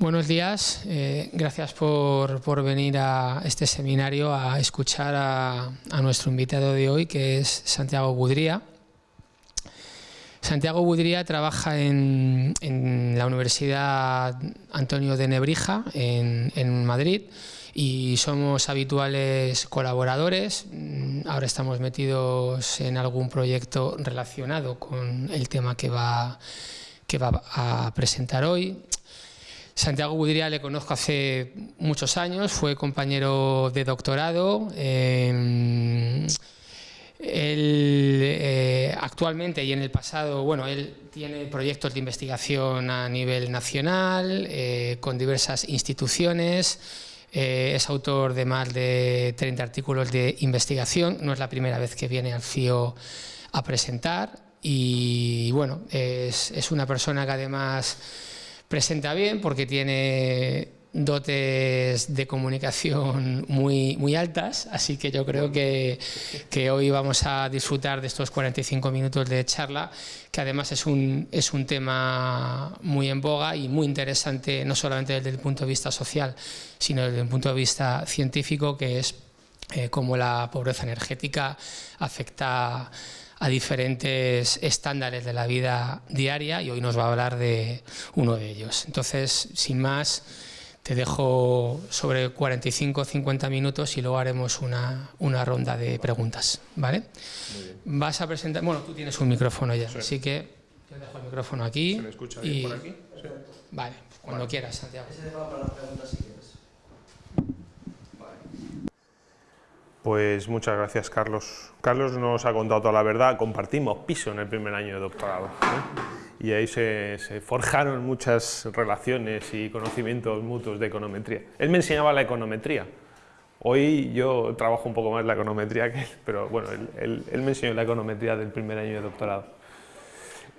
Buenos días, eh, gracias por, por, venir a este seminario a escuchar a, a, nuestro invitado de hoy, que es Santiago Budría. Santiago Budría trabaja en, en la Universidad Antonio de Nebrija, en, en Madrid, y somos habituales colaboradores. Ahora estamos metidos en algún proyecto relacionado con el tema que va, que va a presentar hoy. Santiago Budría le conozco hace muchos años, fue compañero de doctorado. Eh, él eh, actualmente y en el pasado, bueno, él tiene proyectos de investigación a nivel nacional, eh, con diversas instituciones, eh, es autor de más de 30 artículos de investigación, no es la primera vez que viene al FIO a presentar y bueno, es, es una persona que además presenta bien porque tiene dotes de comunicación muy, muy altas, así que yo creo que, que, hoy vamos a disfrutar de estos 45 minutos de charla, que además es un, es un tema muy en boga y muy interesante, no solamente desde el punto de vista social, sino desde el punto de vista científico, que es eh, cómo la pobreza energética afecta a diferentes estándares de la vida diaria y hoy nos va a hablar de uno de ellos. Entonces, sin más, te dejo sobre 45 50 minutos y luego haremos una, una ronda de preguntas, ¿vale? Vas a presentar, bueno, tú tienes un micrófono ya, sí. así que te dejo el micrófono aquí. ¿Se me escucha bien y... por aquí? Sí. Vale, cuando vale. quieras, Santiago. Ese va para las preguntas si quieres. Pues muchas gracias, Carlos. Carlos nos ha contado toda la verdad. Compartimos piso en el primer año de doctorado. ¿eh? Y ahí se, forjaron muchas relaciones y conocimientos mutuos de econometría. Él me enseñaba la econometría. Hoy yo trabajo un poco más la econometría que él, pero bueno, él me enseñó la econometría del primer año de doctorado.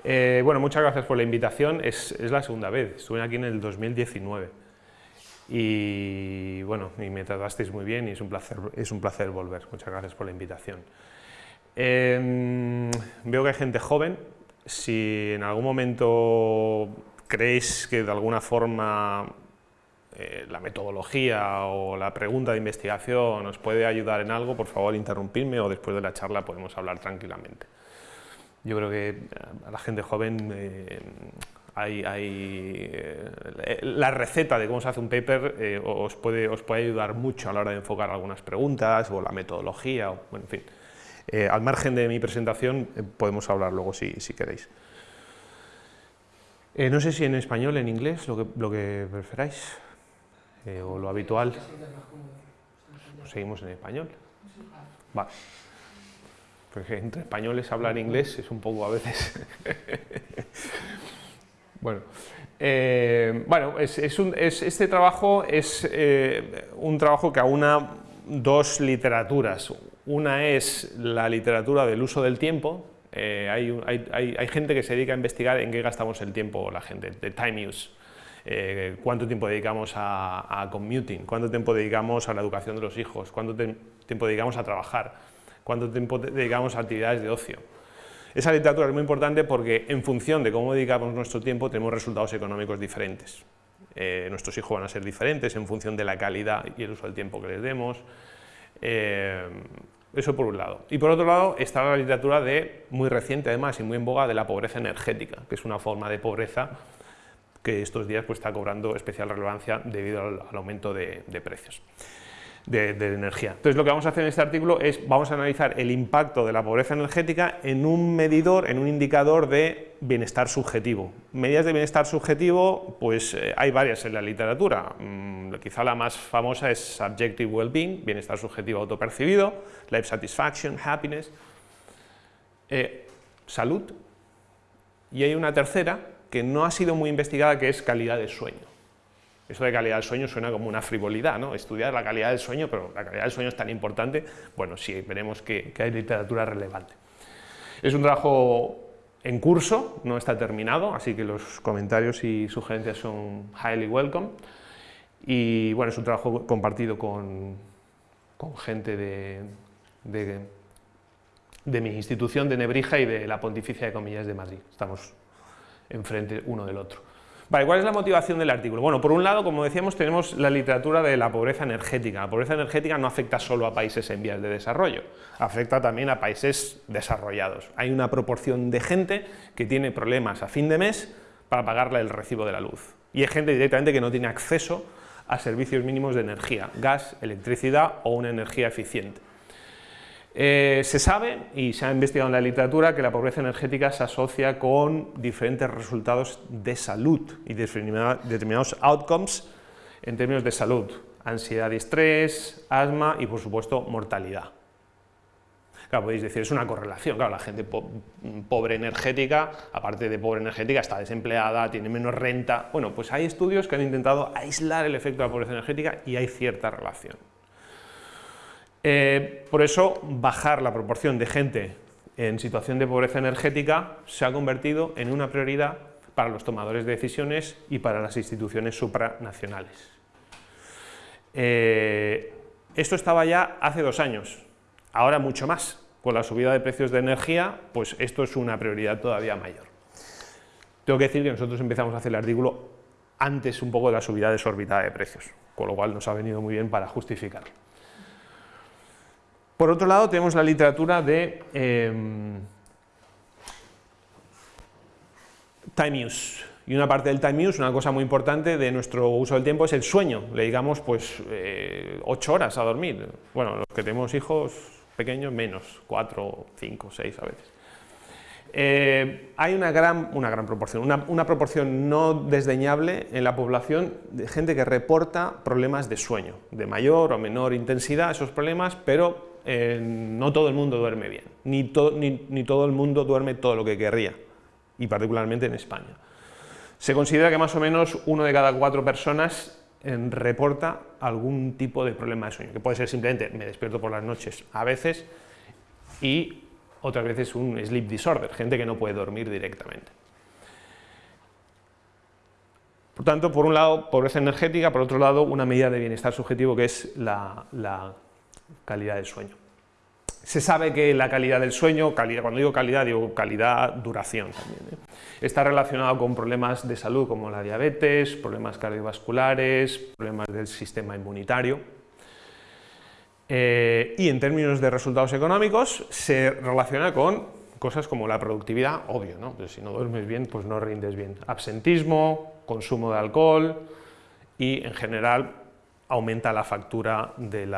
Eh, bueno, muchas gracias por la invitación. Es, es la segunda vez. Estuve aquí en el 2019 y bueno, y me tratasteis muy bien y es un placer, es un placer volver. Muchas gracias por la invitación. Eh, veo que hay gente joven, si en algún momento creéis que de alguna forma eh, la metodología o la pregunta de investigación os puede ayudar en algo, por favor interrumpidme o después de la charla podemos hablar tranquilamente. Yo creo que a la gente joven eh, hay, hay eh, la receta de cómo se hace un paper eh, os, puede, os puede ayudar mucho a la hora de enfocar algunas preguntas o la metodología, bueno, en fin. Eh, al margen de mi presentación podemos hablar luego si, si queréis. No sé si en español, en inglés, lo que, lo que preferáis, o lo habitual. Seguimos en español. Vale. Entre españoles hablar inglés es un poco a veces... Bueno, eh, bueno es, es un, es, este trabajo es eh, un trabajo que aúna dos literaturas. Una es la literatura del uso del tiempo. Eh, hay, hay, hay, gente que se dedica a investigar en qué gastamos el tiempo la gente, de time use. Eh, cuánto tiempo dedicamos a, commuting, cuánto tiempo dedicamos a la educación de los hijos, cuánto tiempo dedicamos a trabajar, cuánto tiempo dedicamos a actividades de ocio. Esa literatura es muy importante porque en función de cómo dedicamos nuestro tiempo tenemos resultados económicos diferentes. Eh, nuestros hijos van a ser diferentes en función de la calidad y el uso del tiempo que les demos. Eh, eso por un lado. Y por otro lado está la literatura de, muy reciente además y muy en boga de la pobreza energética, que es una forma de pobreza que estos días pues, está cobrando especial relevancia debido al, aumento de precios de, energía. Entonces lo que vamos a hacer en este artículo es, vamos a analizar el impacto de la pobreza energética en un medidor, en un indicador de bienestar subjetivo. Medidas de bienestar subjetivo, pues eh, hay varias en la literatura, mm, quizá la más famosa es Subjective Well-being, bienestar subjetivo autopercibido, Life Satisfaction, Happiness, eh, salud, y hay una tercera que no ha sido muy investigada que es calidad de sueño. Eso de calidad del sueño suena como una frivolidad, ¿no? Estudiar la calidad del sueño, pero la calidad del sueño es tan importante, bueno, sí, veremos que, que hay literatura relevante. Es un trabajo en curso, no está terminado, así que los comentarios y sugerencias son highly welcome. Y bueno, es un trabajo compartido con, con gente de, de, de, mi institución de Nebrija y de la Pontificia de Comillas de Madrid. Estamos enfrente uno del otro. Vale, ¿cuál es la motivación del artículo? Bueno, por un lado, como decíamos, tenemos la literatura de la pobreza energética. La pobreza energética no afecta solo a países en vías de desarrollo, afecta también a países desarrollados. Hay una proporción de gente que tiene problemas a fin de mes para pagarle el recibo de la luz. Y hay gente directamente que no tiene acceso a servicios mínimos de energía, gas, electricidad o una energía eficiente. Eh, se sabe, y se ha investigado en la literatura, que la pobreza energética se asocia con diferentes resultados de salud y determinados outcomes en términos de salud, ansiedad y estrés, asma y por supuesto mortalidad. Claro, podéis decir, es una correlación, claro, la gente pobre energética, aparte de pobre energética, está desempleada, tiene menos renta. Bueno, pues hay estudios que han intentado aislar el efecto de la pobreza energética y hay cierta relación. Eh, por eso, bajar la proporción de gente en situación de pobreza energética se ha convertido en una prioridad para los tomadores de decisiones y para las instituciones supranacionales. Eh, esto estaba ya hace dos años, ahora mucho más. Con la subida de precios de energía, pues esto es una prioridad todavía mayor. Tengo que decir que nosotros empezamos a hacer el artículo antes un poco de la subida desorbitada de precios, con lo cual nos ha venido muy bien para justificarlo. Por otro lado, tenemos la literatura de em, time use. Y una parte del time use, una cosa muy importante de nuestro uso del tiempo es el sueño. Le digamos, pues, eh, ocho horas a dormir. Bueno, los que tenemos hijos pequeños, menos, cuatro, cinco, seis a veces. Eh, hay una gran, una gran proporción, una, una, proporción no desdeñable en la población de gente que reporta problemas de sueño, de mayor o menor intensidad esos problemas, pero no todo el mundo duerme bien, ni, ni, todo el mundo duerme todo lo que querría, y particularmente en España. Se considera que más o menos uno de cada cuatro personas reporta algún tipo de problema de sueño, que puede ser simplemente me despierto por las noches a veces y otras veces un sleep disorder, gente que no puede dormir directamente. Por tanto, por un lado, pobreza energética, por otro lado, una medida de bienestar subjetivo que es la calidad del sueño. Se sabe que la calidad del sueño, calidad, cuando digo calidad, digo calidad, duración también, ¿eh? está relacionado con problemas de salud como la diabetes, problemas cardiovasculares, problemas del sistema inmunitario. Eh, y en términos de resultados económicos se relaciona con cosas como la productividad, obvio, ¿no? Si no duermes bien, pues no rindes bien. Absentismo, consumo de alcohol y en general aumenta la factura del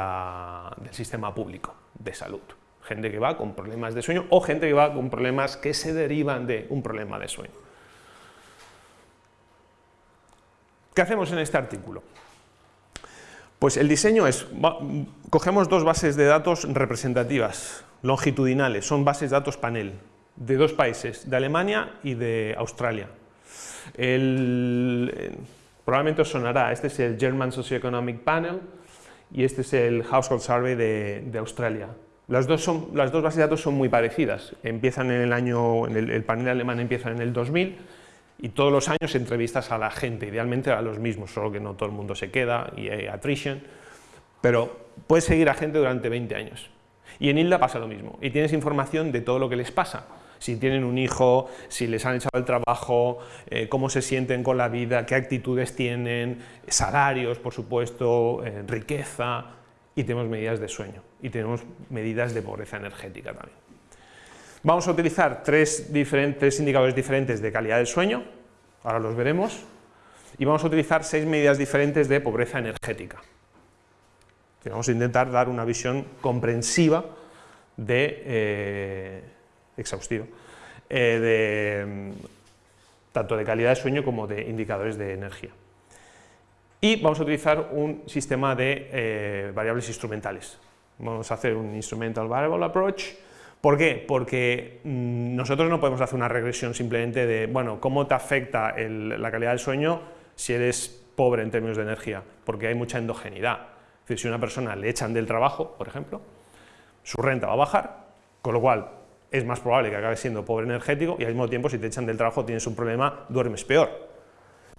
sistema público de salud. Gente que va con problemas de sueño o gente que va con problemas que se derivan de un problema de sueño. ¿Qué hacemos en este artículo? Pues el diseño es, cogemos dos bases de datos representativas, longitudinales, son bases de datos panel, de dos países, de Alemania y de Australia. El, Probablemente os sonará, este es el German Socioeconomic Panel y este es el Household Survey de, Australia. Las dos, son, las dos bases de datos son muy parecidas, empiezan en el año, en el, panel alemán empieza en el 2000 y todos los años entrevistas a la gente, idealmente a los mismos, solo que no todo el mundo se queda y hay attrition, pero puedes seguir a gente durante 20 años. Y en ILDA pasa lo mismo, y tienes información de todo lo que les pasa, si tienen un hijo, si les han echado el trabajo, eh, cómo se sienten con la vida, qué actitudes tienen, salarios, por supuesto, eh, riqueza, y tenemos medidas de sueño, y tenemos medidas de pobreza energética también. Vamos a utilizar tres diferentes indicadores diferentes de calidad del sueño, ahora los veremos, y vamos a utilizar seis medidas diferentes de pobreza energética. Vamos a intentar dar una visión comprensiva de, eh, exhaustivo, eh, de, mm, tanto de calidad de sueño como de indicadores de energía. Y vamos a utilizar un sistema de eh, variables instrumentales. Vamos a hacer un Instrumental Variable Approach. ¿Por qué? Porque mm, nosotros no podemos hacer una regresión simplemente de, bueno, cómo te afecta la calidad del sueño si eres pobre en términos de energía, porque hay mucha endogeneidad. Es decir, si a una persona le echan del trabajo, por ejemplo, su renta va a bajar, con lo cual es más probable que acabe siendo pobre energético y al mismo tiempo si te echan del trabajo tienes un problema, duermes peor.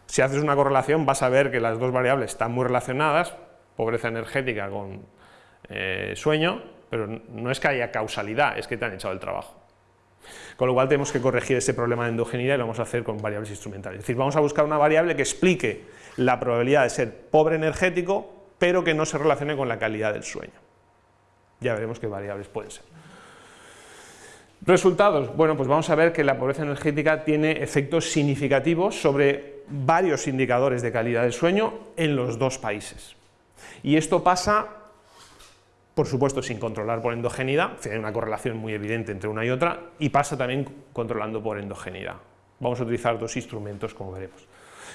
Si haces una correlación vas a ver que las dos variables están muy relacionadas, pobreza energética con eh, sueño, pero no es que haya causalidad, es que te han echado el trabajo. Con lo cual tenemos que corregir ese problema de endogeneidad y lo vamos a hacer con variables instrumentales. Es decir, vamos a buscar una variable que explique la probabilidad de ser pobre energético, pero que no se relacione con la calidad del sueño. Ya veremos qué variables pueden ser. Resultados. Bueno, pues vamos a ver que la pobreza energética tiene efectos significativos sobre varios indicadores de calidad del sueño en los dos países. Y esto pasa por supuesto sin controlar por endogeneidad, hay una correlación muy evidente entre una y otra, y pasa también controlando por endogeneidad. Vamos a utilizar dos instrumentos, como veremos.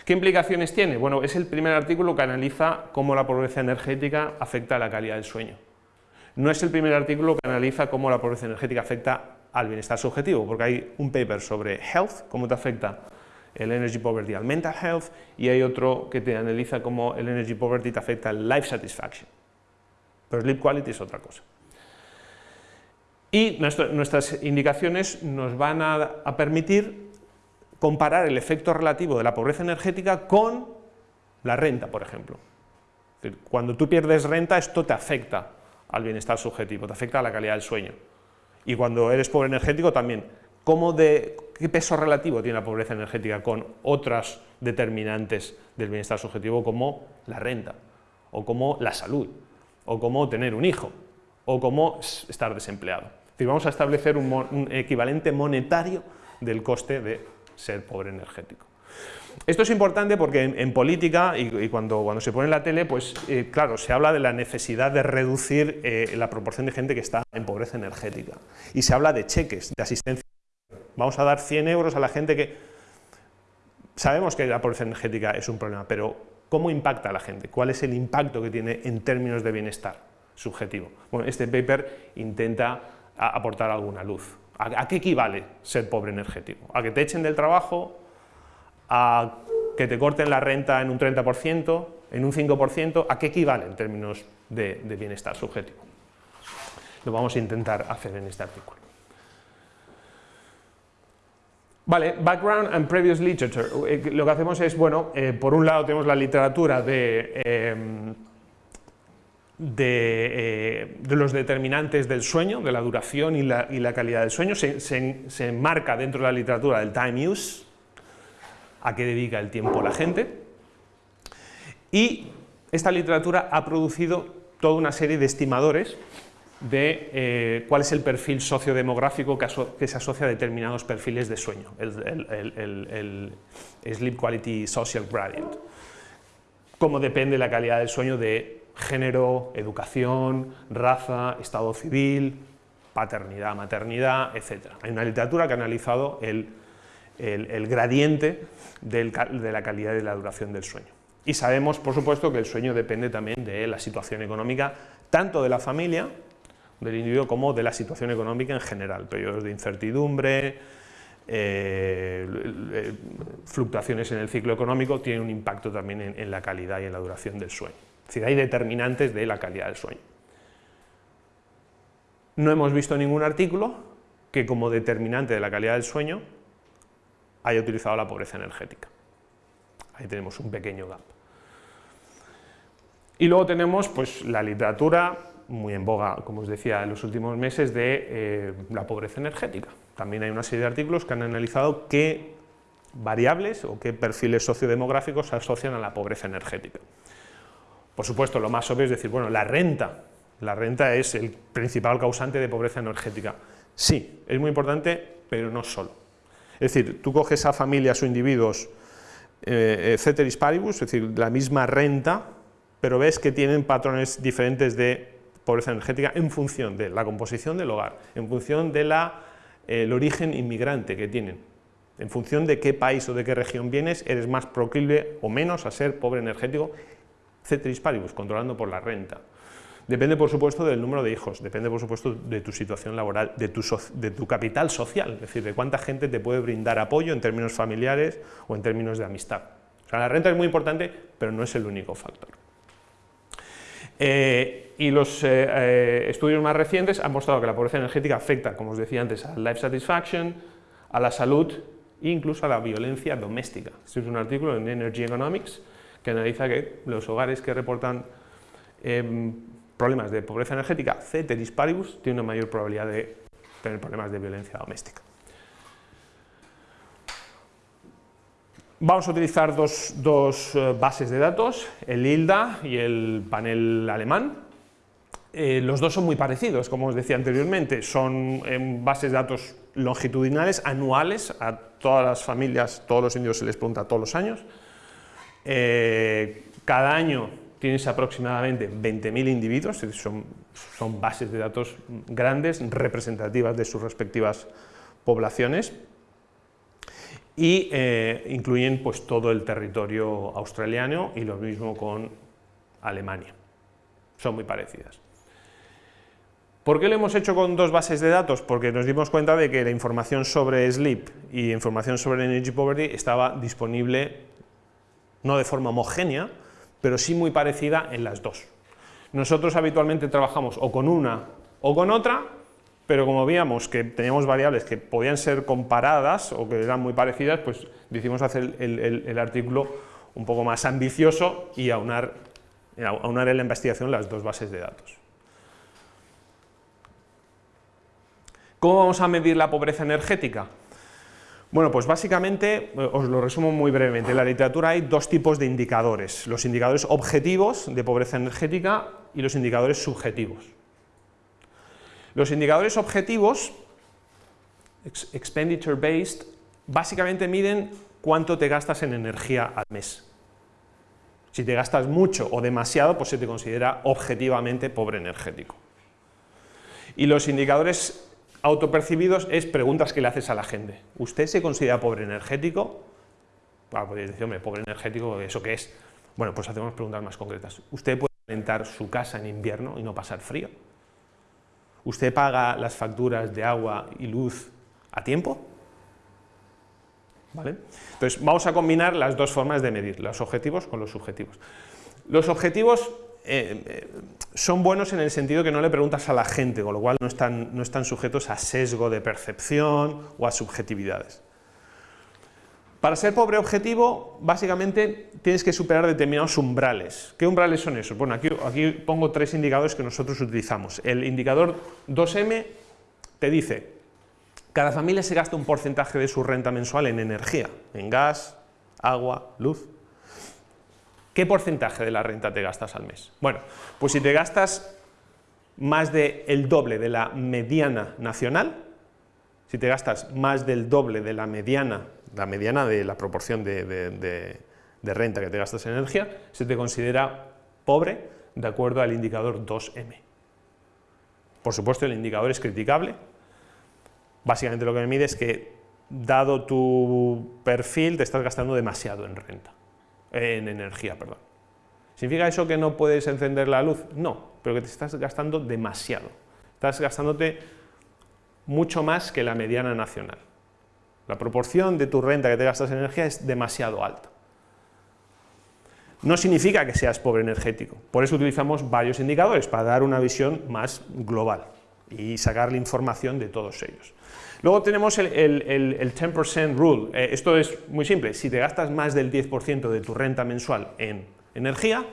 ¿Qué implicaciones tiene? Bueno, es el primer artículo que analiza cómo la pobreza energética afecta a la calidad del sueño. No es el primer artículo que analiza cómo la pobreza energética afecta al bienestar subjetivo, porque hay un paper sobre health, cómo te afecta el energy poverty al mental health, y hay otro que te analiza cómo el energy poverty te afecta al life satisfaction. Pero sleep quality es otra cosa. Y nuestras indicaciones nos van a, permitir comparar el efecto relativo de la pobreza energética con la renta, por ejemplo. Cuando tú pierdes renta, esto te afecta al bienestar subjetivo, te afecta a la calidad del sueño. Y cuando eres pobre energético también. ¿Cómo de, ¿Qué peso relativo tiene la pobreza energética con otras determinantes del bienestar subjetivo como la renta o como la salud? o cómo tener un hijo, o cómo estar desempleado. Es vamos a establecer un, equivalente monetario del coste de ser pobre energético. Esto es importante porque en, política y, cuando, se pone en la tele, pues eh, claro, se habla de la necesidad de reducir eh, la proporción de gente que está en pobreza energética. Y se habla de cheques, de asistencia. Vamos a dar 100 euros a la gente que... Sabemos que la pobreza energética es un problema, pero ¿Cómo impacta a la gente? ¿Cuál es el impacto que tiene en términos de bienestar subjetivo? Bueno, este paper intenta aportar alguna luz. ¿A, qué equivale ser pobre energético? ¿A que te echen del trabajo? ¿A que te corten la renta en un 30%? ¿En un 5%? ¿A qué equivale en términos de bienestar subjetivo? Lo vamos a intentar hacer en este artículo. Vale, background and previous literature. Eh, lo que hacemos es, bueno, eh, por un lado tenemos la literatura de, em, eh, de, los determinantes del sueño, de la duración y la, calidad del sueño, se, se, enmarca dentro de la literatura del time use, a qué dedica el tiempo la gente, y esta literatura ha producido toda una serie de estimadores de eh, cuál es el perfil sociodemográfico que, se asocia a determinados perfiles de sueño, el, Sleep Quality Social Gradient. Cómo depende la calidad del sueño de género, educación, raza, estado civil, paternidad, maternidad, etc. Hay una literatura que ha analizado el, gradiente de la calidad y la duración del sueño. Y sabemos, por supuesto, que el sueño depende también de la situación económica, tanto de la familia, del individuo como de la situación económica en general, periodos de incertidumbre, eh, fluctuaciones en el ciclo económico tienen un impacto también en, la calidad y en la duración del sueño. Es decir, hay determinantes de la calidad del sueño. No hemos visto ningún artículo que como determinante de la calidad del sueño haya utilizado la pobreza energética. Ahí tenemos un pequeño gap. Y luego tenemos pues, la literatura muy en boga, como os decía, en los últimos meses de eh, la pobreza energética. También hay una serie de artículos que han analizado qué variables o qué perfiles sociodemográficos se asocian a la pobreza energética. Por supuesto, lo más obvio es decir, bueno, la renta, la renta es el principal causante de pobreza energética. Sí, es muy importante, pero no solo. Es decir, tú coges a familias o individuos eh, ceteris paribus, es decir, la misma renta, pero ves que tienen patrones diferentes de pobreza energética en función de la composición del hogar, en función del el origen inmigrante que tienen, en función de qué país o de qué región vienes, eres más proclive o menos a ser pobre energético, ceteris paribus, controlando por la renta. Depende, por supuesto, del número de hijos, depende, por supuesto, de tu situación laboral, de tu, capital social, es decir, de cuánta gente te puede brindar apoyo en términos familiares o en términos de amistad. O sea, la renta es muy importante, pero no es el único factor. Eh, y los eh, eh, estudios más recientes han mostrado que la pobreza energética afecta, como os decía antes, a life satisfaction, a la salud e incluso a la violencia doméstica. Este es un artículo en Energy Economics que analiza que los hogares que reportan em, problemas de pobreza energética, ceteris paribus, tiene una mayor probabilidad de tener problemas de violencia doméstica. Vamos a utilizar dos, dos eh, bases de datos, el ILDA y el panel alemán, eh, los dos son muy parecidos, como os decía anteriormente, son eh, bases de datos longitudinales, anuales, a todas las familias, todos los indios se les pregunta todos los años. Cada año tienes aproximadamente 20.000 individuos, son, bases de datos grandes, representativas de sus respectivas poblaciones y eh, incluyen pues, todo el territorio australiano y lo mismo con Alemania. Son muy parecidas. ¿Por qué lo hemos hecho con dos bases de datos? Porque nos dimos cuenta de que la información sobre sleep y información sobre energy poverty estaba disponible no de forma homogénea, pero sí muy parecida en las dos. Nosotros habitualmente trabajamos o con una o con otra, pero como veíamos que teníamos variables que podían ser comparadas o que eran muy parecidas, pues decidimos hacer el, artículo un poco más ambicioso y aunar, aunar en la investigación las dos bases de datos. ¿Cómo vamos a medir la pobreza energética? Bueno, pues básicamente, eh, os lo resumo muy brevemente, en la literatura hay dos tipos de indicadores, los indicadores objetivos de pobreza energética y los indicadores subjetivos. Los indicadores objetivos, expenditure based, básicamente miden cuánto te gastas en energía al mes. Si te gastas mucho o demasiado, pues se te considera objetivamente pobre energético. Y los indicadores autopercibidos es preguntas que le haces a la gente. ¿Usted se considera pobre energético? Ah, pues decir, pobre energético, ¿eso qué es? Bueno, pues hacemos preguntas más concretas. ¿Usted puede calentar su casa en invierno y no pasar frío? ¿Usted paga las facturas de agua y luz a tiempo? ¿Vale? Entonces, vamos a combinar las dos formas de medir, los objetivos con los subjetivos. Los objetivos eh, eh, son buenos en el sentido que no le preguntas a la gente, con lo cual no están, no están sujetos a sesgo de percepción o a subjetividades. Para ser pobre objetivo, básicamente tienes que superar determinados umbrales. ¿Qué umbrales son esos? Bueno, aquí, aquí pongo tres indicadores que nosotros utilizamos. El indicador 2M te dice, cada familia se gasta un porcentaje de su renta mensual en energía, en gas, agua, luz. ¿Qué porcentaje de la renta te gastas al mes? Bueno, pues si te gastas más del doble de la mediana nacional, si te gastas más del doble de la mediana la mediana de la proporción de, renta que te gastas en energía, se te considera pobre de acuerdo al indicador 2M. Por supuesto, el indicador es criticable. Básicamente lo que me mide es que, dado tu perfil, te estás gastando demasiado en renta, en energía, perdón. ¿Significa eso que no puedes encender la luz? No, pero que te estás gastando demasiado. Estás gastándote mucho más que la mediana nacional. La proporción de tu renta que te gastas en energía es demasiado alta. No significa que seas pobre energético, por eso utilizamos varios indicadores, para dar una visión más global y sacar la información de todos ellos. Luego tenemos el, 10% rule, eh, esto es muy simple, si te gastas más del 10% de tu renta mensual en energía,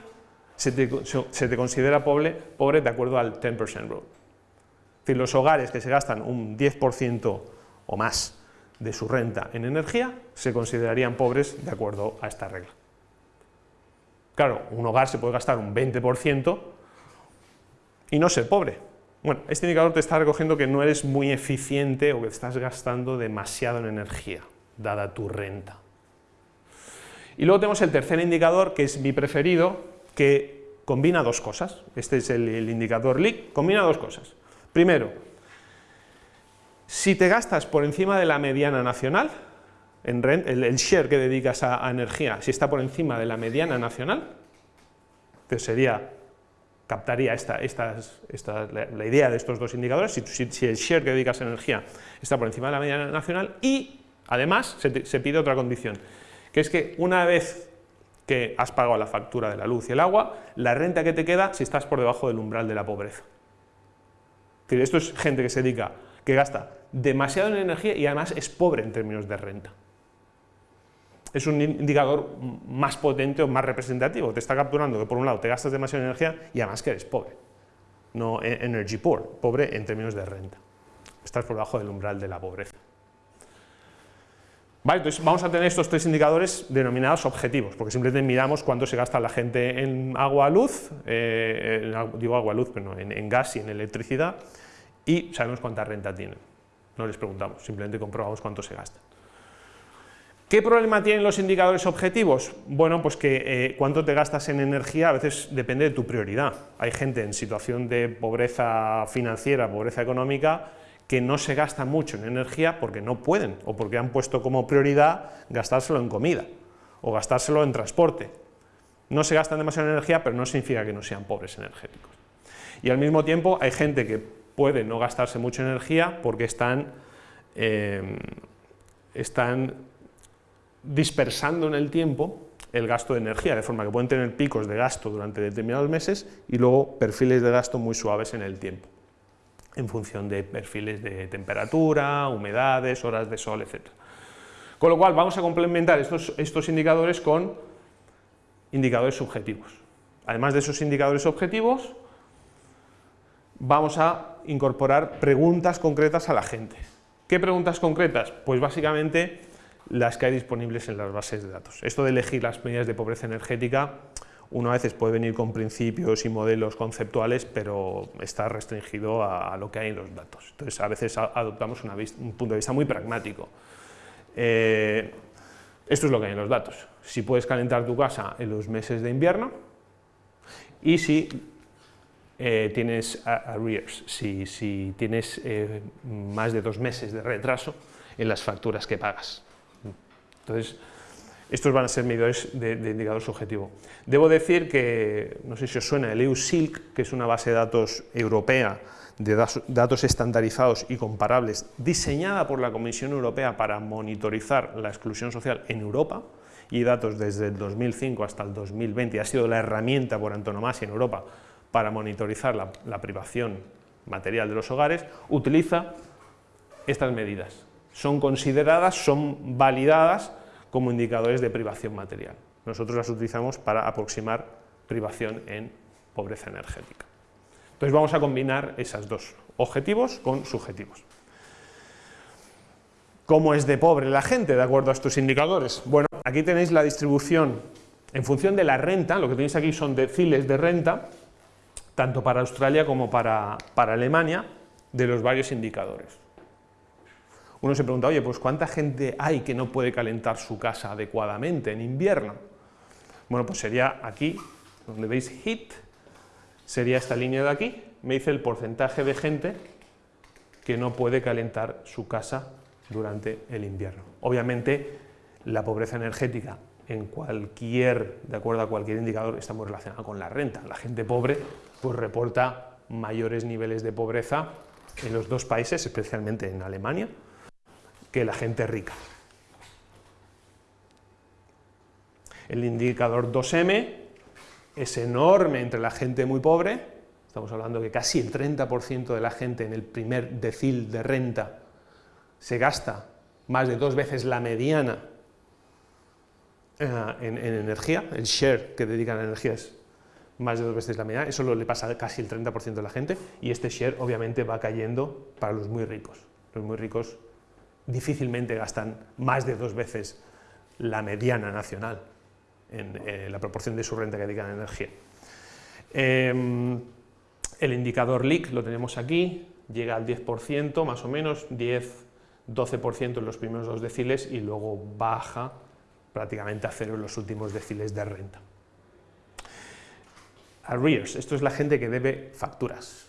se te, considera pobre, pobre de acuerdo al 10% rule. Es decir, los hogares que se gastan un 10% o más de su renta en energía se considerarían pobres de acuerdo a esta regla. Claro, un hogar se puede gastar un 20% y no ser pobre. Bueno, este indicador te está recogiendo que no eres muy eficiente o que estás gastando demasiado en energía, dada tu renta. Y luego tenemos el tercer indicador, que es mi preferido, que combina dos cosas. Este es el, indicador LIC, combina dos cosas. Primero, si te gastas por encima de la mediana nacional, en el, share que dedicas a, energía, si está por encima de la mediana nacional, pues sería, captaría esta, la, idea de estos dos indicadores, si, el share que dedicas a energía está por encima de la mediana nacional y además se, se pide otra condición, que es que una vez que has pagado la factura de la luz y el agua, la renta que te queda si estás por debajo del umbral de la pobreza. Esto es gente que se dedica que gasta demasiado en energía y además es pobre en términos de renta. Es un indicador más potente o más representativo, te está capturando que por un lado te gastas demasiado en energía y además que eres pobre, no e-, energy poor, pobre en términos de renta. Estás por debajo del umbral de la pobreza. Vale, entonces vamos a tener estos tres indicadores denominados objetivos, porque simplemente miramos cuánto se gasta la gente en agua, luz, eh, digo agua, luz, pero en, en gas y en electricidad, y sabemos cuánta renta tienen. No les preguntamos, simplemente comprobamos cuánto se gasta. ¿Qué problema tienen los indicadores objetivos? Bueno, pues que eh, cuánto te gastas en energía a veces depende de tu prioridad. Hay gente en situación de pobreza financiera, pobreza económica, que no se gasta mucho en energía porque no pueden o porque han puesto como prioridad gastárselo en comida o gastárselo en transporte. No se gastan demasiado en energía, pero no significa que no sean pobres energéticos. Y al mismo tiempo hay gente que puede no gastarse mucho en energía porque están, eh, están dispersando en el tiempo el gasto de energía, de forma que pueden tener picos de gasto durante determinados meses y luego perfiles de gasto muy suaves en el tiempo, en función de perfiles de temperatura, humedades, horas de sol, etc. Con lo cual vamos a complementar estos, estos indicadores con indicadores subjetivos. Además de esos indicadores objetivos, vamos a incorporar preguntas concretas a la gente. ¿Qué preguntas concretas? Pues básicamente las que hay disponibles en las bases de datos. Esto de elegir las medidas de pobreza energética, uno a veces puede venir con principios y modelos conceptuales, pero está restringido a, lo que hay en los datos. Entonces, a veces adoptamos un punto de vista muy pragmático. Eh, esto es lo que hay en los datos. Si puedes calentar tu casa en los meses de invierno y si eh, tienes arrears, si, tienes eh, más de dos meses de retraso en las facturas que pagas. Entonces, estos van a ser medidores de, indicador subjetivo. Debo decir que, no sé si os suena, el EU-SILC, que es una base de datos europea de datos estandarizados y comparables, diseñada por la Comisión Europea para monitorizar la exclusión social en Europa, y datos desde el 2005 hasta el 2020, ha sido la herramienta por antonomasia en Europa para monitorizar la, la privación material de los hogares, utiliza estas medidas. Son consideradas, son validadas como indicadores de privación material. Nosotros las utilizamos para aproximar privación en pobreza energética. Entonces vamos a combinar esos dos objetivos con subjetivos. ¿Cómo es de pobre la gente de acuerdo a estos indicadores? Bueno, aquí tenéis la distribución en función de la renta, lo que tenéis aquí son deciles de renta, tanto para Australia como para, para Alemania, de los varios indicadores. Uno se pregunta, oye, pues ¿cuánta gente hay que no puede calentar su casa adecuadamente en invierno? Bueno, pues sería aquí, donde veis heat, sería esta línea de aquí, me dice el porcentaje de gente que no puede calentar su casa durante el invierno. Obviamente, la pobreza energética en cualquier, de acuerdo a cualquier indicador, está muy relacionada con la renta. La gente pobre pues reporta mayores niveles de pobreza en los dos países, especialmente en Alemania, que la gente rica. El indicador 2M es enorme entre la gente muy pobre, estamos hablando que casi el 30% de la gente en el primer decil de renta se gasta más de dos veces la mediana eh, en, energía, el share que dedican a la energía es más de dos veces la mediana, eso le pasa a casi el 30% de la gente, y este share obviamente va cayendo para los muy ricos. Los muy ricos difícilmente gastan más de dos veces la mediana nacional en eh, la proporción de su renta que dedican a energía. Em, el indicador LIC lo tenemos aquí, llega al 10%, más o menos, 10-12% en los primeros dos deciles y luego baja prácticamente a cero en los últimos deciles de renta. Arrears, esto es la gente que debe facturas.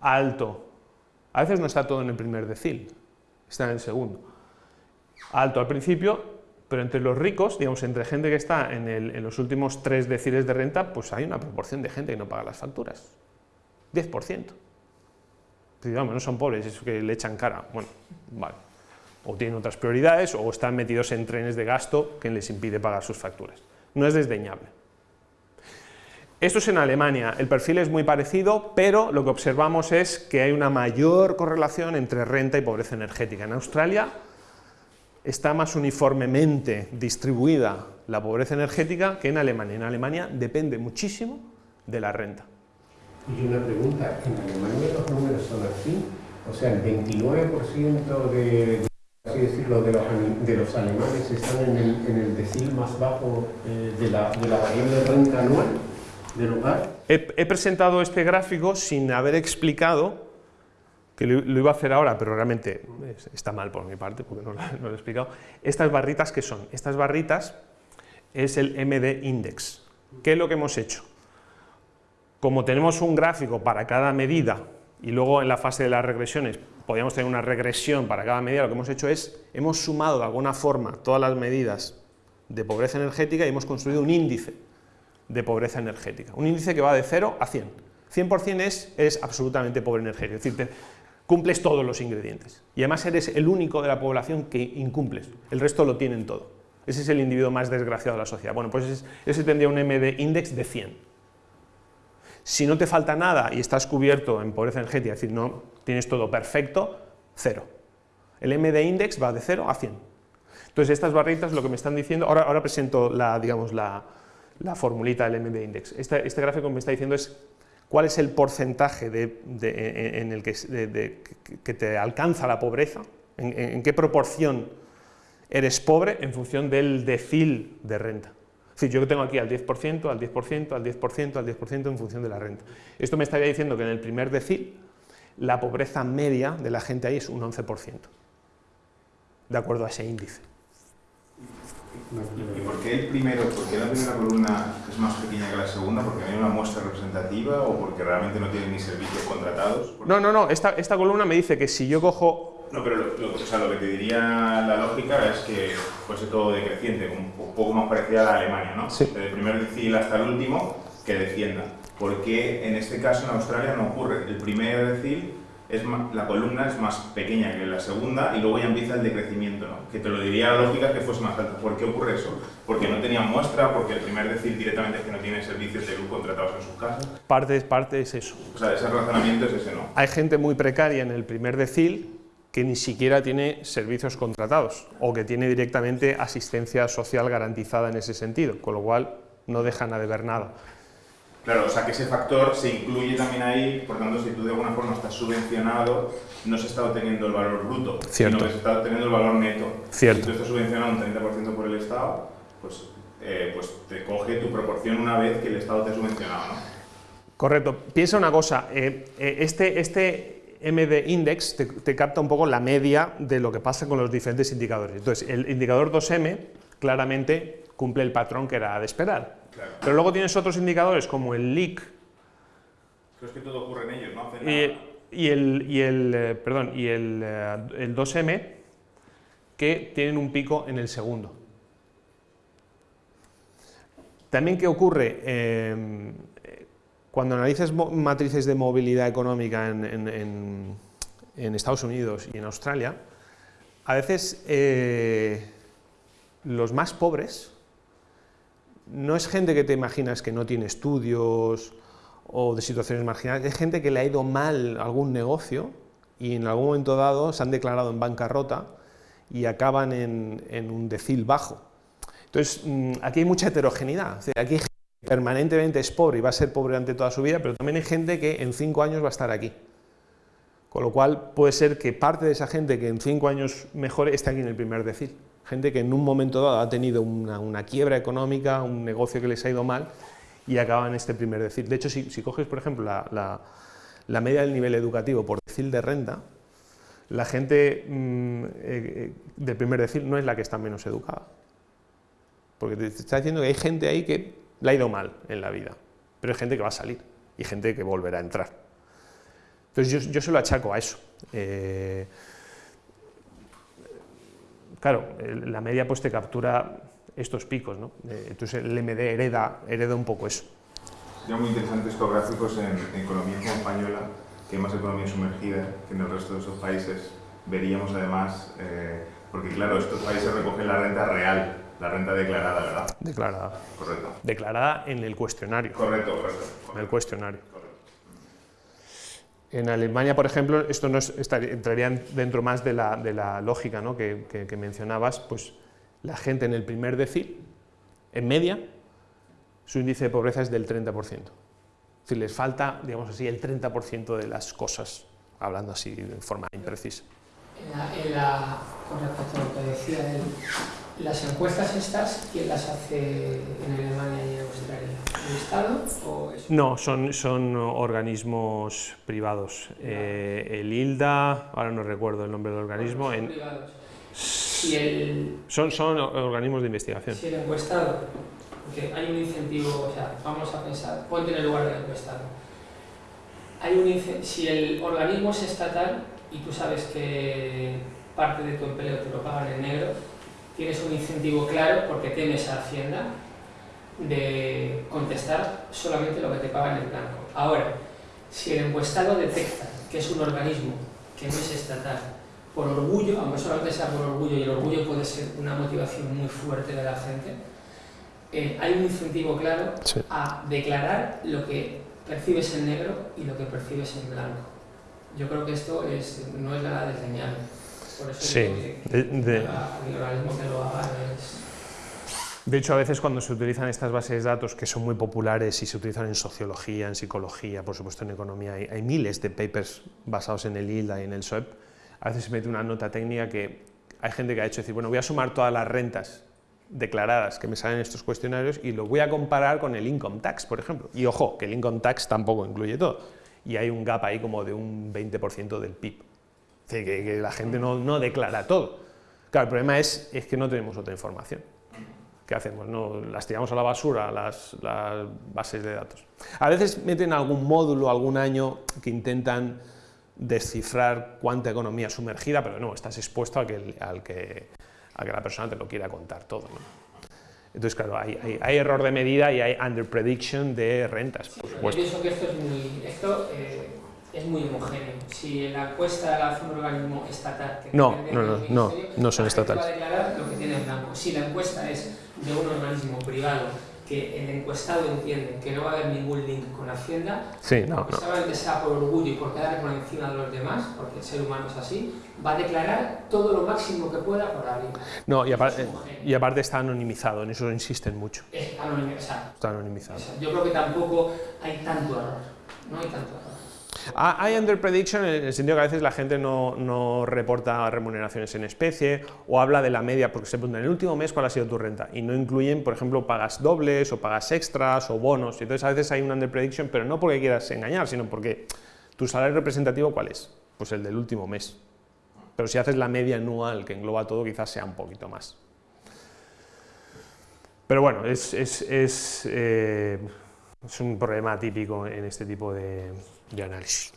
Alto, a veces no está todo en el primer decil, está en el segundo. Alto al principio, pero entre los ricos, digamos, entre gente que está en, los últimos tres deciles de renta, pues hay una proporción de gente que no paga las facturas. 10%. Digamos, no son pobres, es que le echan cara. Bueno, vale. O tienen otras prioridades, o están metidos en trenes de gasto que les impide pagar sus facturas. No es desdeñable. Esto es en Alemania, el perfil es muy parecido, pero lo que observamos es que hay una mayor correlación entre renta y pobreza energética. En Australia está más uniformemente distribuida la pobreza energética que en Alemania. En Alemania depende muchísimo de la renta. Y una pregunta, ¿en Alemania los números son así? O sea, el 29% de así decirlo, de los, alemanes están en el, en decil más bajo eh, de, la, de la variable renta anual del hogar. He, presentado este gráfico sin haber explicado, que lo, iba a hacer ahora, pero realmente está mal por mi parte, porque no lo, he explicado. Estas barritas, ¿qué son? Estas barritas es el MD Index. ¿Qué es lo que hemos hecho? Como tenemos un gráfico para cada medida y luego en la fase de las regresiones podríamos tener una regresión para cada medida, lo que hemos hecho es, hemos sumado de alguna forma todas las medidas de pobreza energética y hemos construido un índice de pobreza energética. Un índice que va de 0 a 100. 100% es, es absolutamente pobre energético, es decir, te, cumples todos los ingredientes. Y además eres el único de la población que incumples, el resto lo tienen todo. Ese es el individuo más desgraciado de la sociedad. Bueno, pues ese, ese tendría un MD index de 100. Si no te falta nada y estás cubierto en pobreza energética, es decir, no tienes todo perfecto, cero. El MD index va de 0 a 100. Entonces estas barritas lo que me están diciendo, ahora, ahora presento la, digamos, la, la formulita del MD index. Este, gráfico me está diciendo es cuál es el porcentaje en el que, te alcanza la pobreza, en, en qué proporción eres pobre en función del decil de renta. Es decir, yo tengo aquí al 10%, al 10%, al 10%, al 10% en función de la renta. Esto me estaría diciendo que en el primer decil la pobreza media de la gente ahí es un 11%, de acuerdo a ese índice. ¿Y por qué el primero, por qué la primera columna es más pequeña que la segunda? ¿Porque no hay una muestra representativa o porque realmente no tienen ni servicios contratados? No, no, no, esta, esta columna me dice que si yo cojo no, pero lo, lo, o sea, lo, que te diría la lógica es que fuese todo decreciente, un poco más parecida a la Alemania, ¿no? Sí. Desde el primer decil hasta el último, que descienda. ¿Por qué en este caso en Australia no ocurre? El primer decil, es más, la columna es más pequeña que la segunda y luego ya empieza el decrecimiento, ¿no? Que te lo diría la lógica que fuese más alta. ¿Por qué ocurre eso? Porque no tenían muestra, porque el primer decil directamente es que no tiene servicios de luz contratados en sus casas. Parte, parte es eso. O sea, ese razonamiento es ese, ¿no? Hay gente muy precaria en el primer decil que ni siquiera tiene servicios contratados o que tiene directamente asistencia social garantizada en ese sentido, con lo cual no dejan de ver nada. Claro, o sea que ese factor se incluye también ahí, por tanto, si tú de alguna forma estás subvencionado, no se está obteniendo el valor bruto, Cierto. sino que se está obteniendo el valor neto. Cierto. Si tú estás subvencionado un 30% por el Estado, pues, eh, pues te coge tu proporción una vez que el Estado te ha subvencionado, ¿no? Correcto. Piensa una cosa, eh, eh, este, este MD Index te, te, capta un poco la media de lo que pasa con los diferentes indicadores. Entonces, el indicador 2M claramente cumple el patrón que era de esperar. Claro. Pero luego tienes otros indicadores como el. Pero es que todo ocurre en ellos, ¿no? Hacen y, el, y, el, eh, perdón, y el, eh, el 2M que tienen un pico en el segundo. También, ¿qué ocurre? Eh, cuando analizas matrices de movilidad económica en, en, en, en, Estados Unidos y en Australia, a veces eh, los más pobres no es gente que te imaginas que no tiene estudios o de situaciones marginales, es gente que le ha ido mal algún negocio y en algún momento dado se han declarado en bancarrota y acaban en, un decil bajo. Entonces, mm, aquí hay mucha heterogeneidad. Aquí hay permanentemente es pobre y va a ser pobre durante toda su vida, pero también hay gente que en cinco años va a estar aquí. Con lo cual puede ser que parte de esa gente que en cinco años mejore esté aquí en el primer decil. Gente que en un momento dado ha tenido una, quiebra económica, un negocio que les ha ido mal y acaba en este primer decil. De hecho, si, coges, por ejemplo, la, media del nivel educativo por decil de renta, la gente mmm, eh, del primer decil no es la que está menos educada. Porque te está diciendo que hay gente ahí que le ha ido mal en la vida, pero hay gente que va a salir y gente que volverá a entrar. Entonces yo, yo se lo achaco a eso. Eh, claro, la media pues te captura estos picos, ¿no? Eh, entonces el MD hereda, hereda un poco eso. Sería muy interesante estos gráficos en, en economía como española, que hay más economía sumergida que en el resto de esos países. Veríamos además, eh, porque claro, estos países recogen la renta real, la renta declarada, ¿verdad? Declarada. Correcto. Declarada en el cuestionario. Correcto, correcto. correcto. En el cuestionario. En Alemania, por ejemplo, esto no es, entraría dentro más de la, lógica que, mencionabas, pues la gente en el primer decil, en media, su índice de pobreza es del 30%. Es decir, les falta, digamos así, el 30% de las cosas, hablando así de forma imprecisa. En la, con respecto a lo que decía las encuestas estas, ¿quién las hace en Alemania y en Australia? ¿El Estado o eso? No, son, son organismos privados. Eh, el ILDA, ahora no recuerdo el nombre del organismo, Son en- privados. Si el, son, son organismos de investigación. si el encuestado, porque hay un incentivo, o sea, vamos a pensar, ponte en el lugar del encuestado. Hay un si el organismo es estatal y tú sabes que parte de tu empleo te lo pagan en negro, tienes un incentivo claro, porque temes a Hacienda, de contestar solamente lo que te pagan en blanco. Ahora, si el encuestado detecta que es un organismo que no es estatal, por orgullo, aunque solamente sea por orgullo, y el orgullo puede ser una motivación muy fuerte de la gente, eh, hay un incentivo claro Sí. a declarar lo que percibes en negro y lo que percibes en blanco. Yo creo que esto es, no es nada desdeñable. Por eso Sí, de-. De hecho, a veces cuando se utilizan estas bases de datos que son muy populares y se utilizan en sociología, en psicología, por supuesto en economía, hay, hay miles de papers basados en el ILDA y en el SOEP, a veces se mete una nota técnica que hay gente que ha hecho decir, bueno, voy a sumar todas las rentas declaradas que me salen en estos cuestionarios y lo voy a comparar con el income tax, por ejemplo. Y ojo, que el income tax tampoco incluye todo. Y hay un gap ahí como de un 20% del PIB. Es decir, que, que la gente no, no declara todo. Claro, el problema es, es que no tenemos otra información. ¿Qué hacemos? No, las tiramos a la basura, las, las bases de datos. A veces meten algún módulo, algún año, que intentan descifrar cuánta economía sumergida, pero no, estás expuesto a que, al que, a que la persona te lo quiera contar todo. ¿no? Entonces, claro, hay, hay- hay error de medida y hay underprediction de rentas, por Yo supuesto. pienso que esto es muy, esto, eh, es muy homogéneo. Si la encuesta la hace un organismo estatal... Que No, no, no, no, no son la estatales. Va a declarar lo que tiene en blanco. Si la encuesta es de un organismo privado que el encuestado entiende que no va a haber ningún link con Hacienda, Sí, no, no. solamente sea por orgullo y por quedar por encima de los demás, porque el ser humano es así, va a declarar todo lo máximo que pueda por arriba. No, y, apar- Es homogéneo. y aparte está anonimizado, en eso insisten mucho. Es anónimo, o sea, Está anonimizado. yo creo que tampoco hay tanto error. No hay tanto error. Ah, Hay underprediction en el sentido que a veces la gente no, reporta remuneraciones en especie o habla de la media, porque se pregunta en el último mes cuál ha sido tu renta y no incluyen, por ejemplo, pagas dobles o pagas extras o bonos. Y entonces a veces hay un underprediction, pero no porque quieras engañar, sino porque tu salario representativo, ¿cuál es? Pues el del último mes. Pero si haces la media anual que engloba todo, quizás sea un poquito más. Pero bueno, es, es- eh, es un problema típico en este tipo de, de análisis.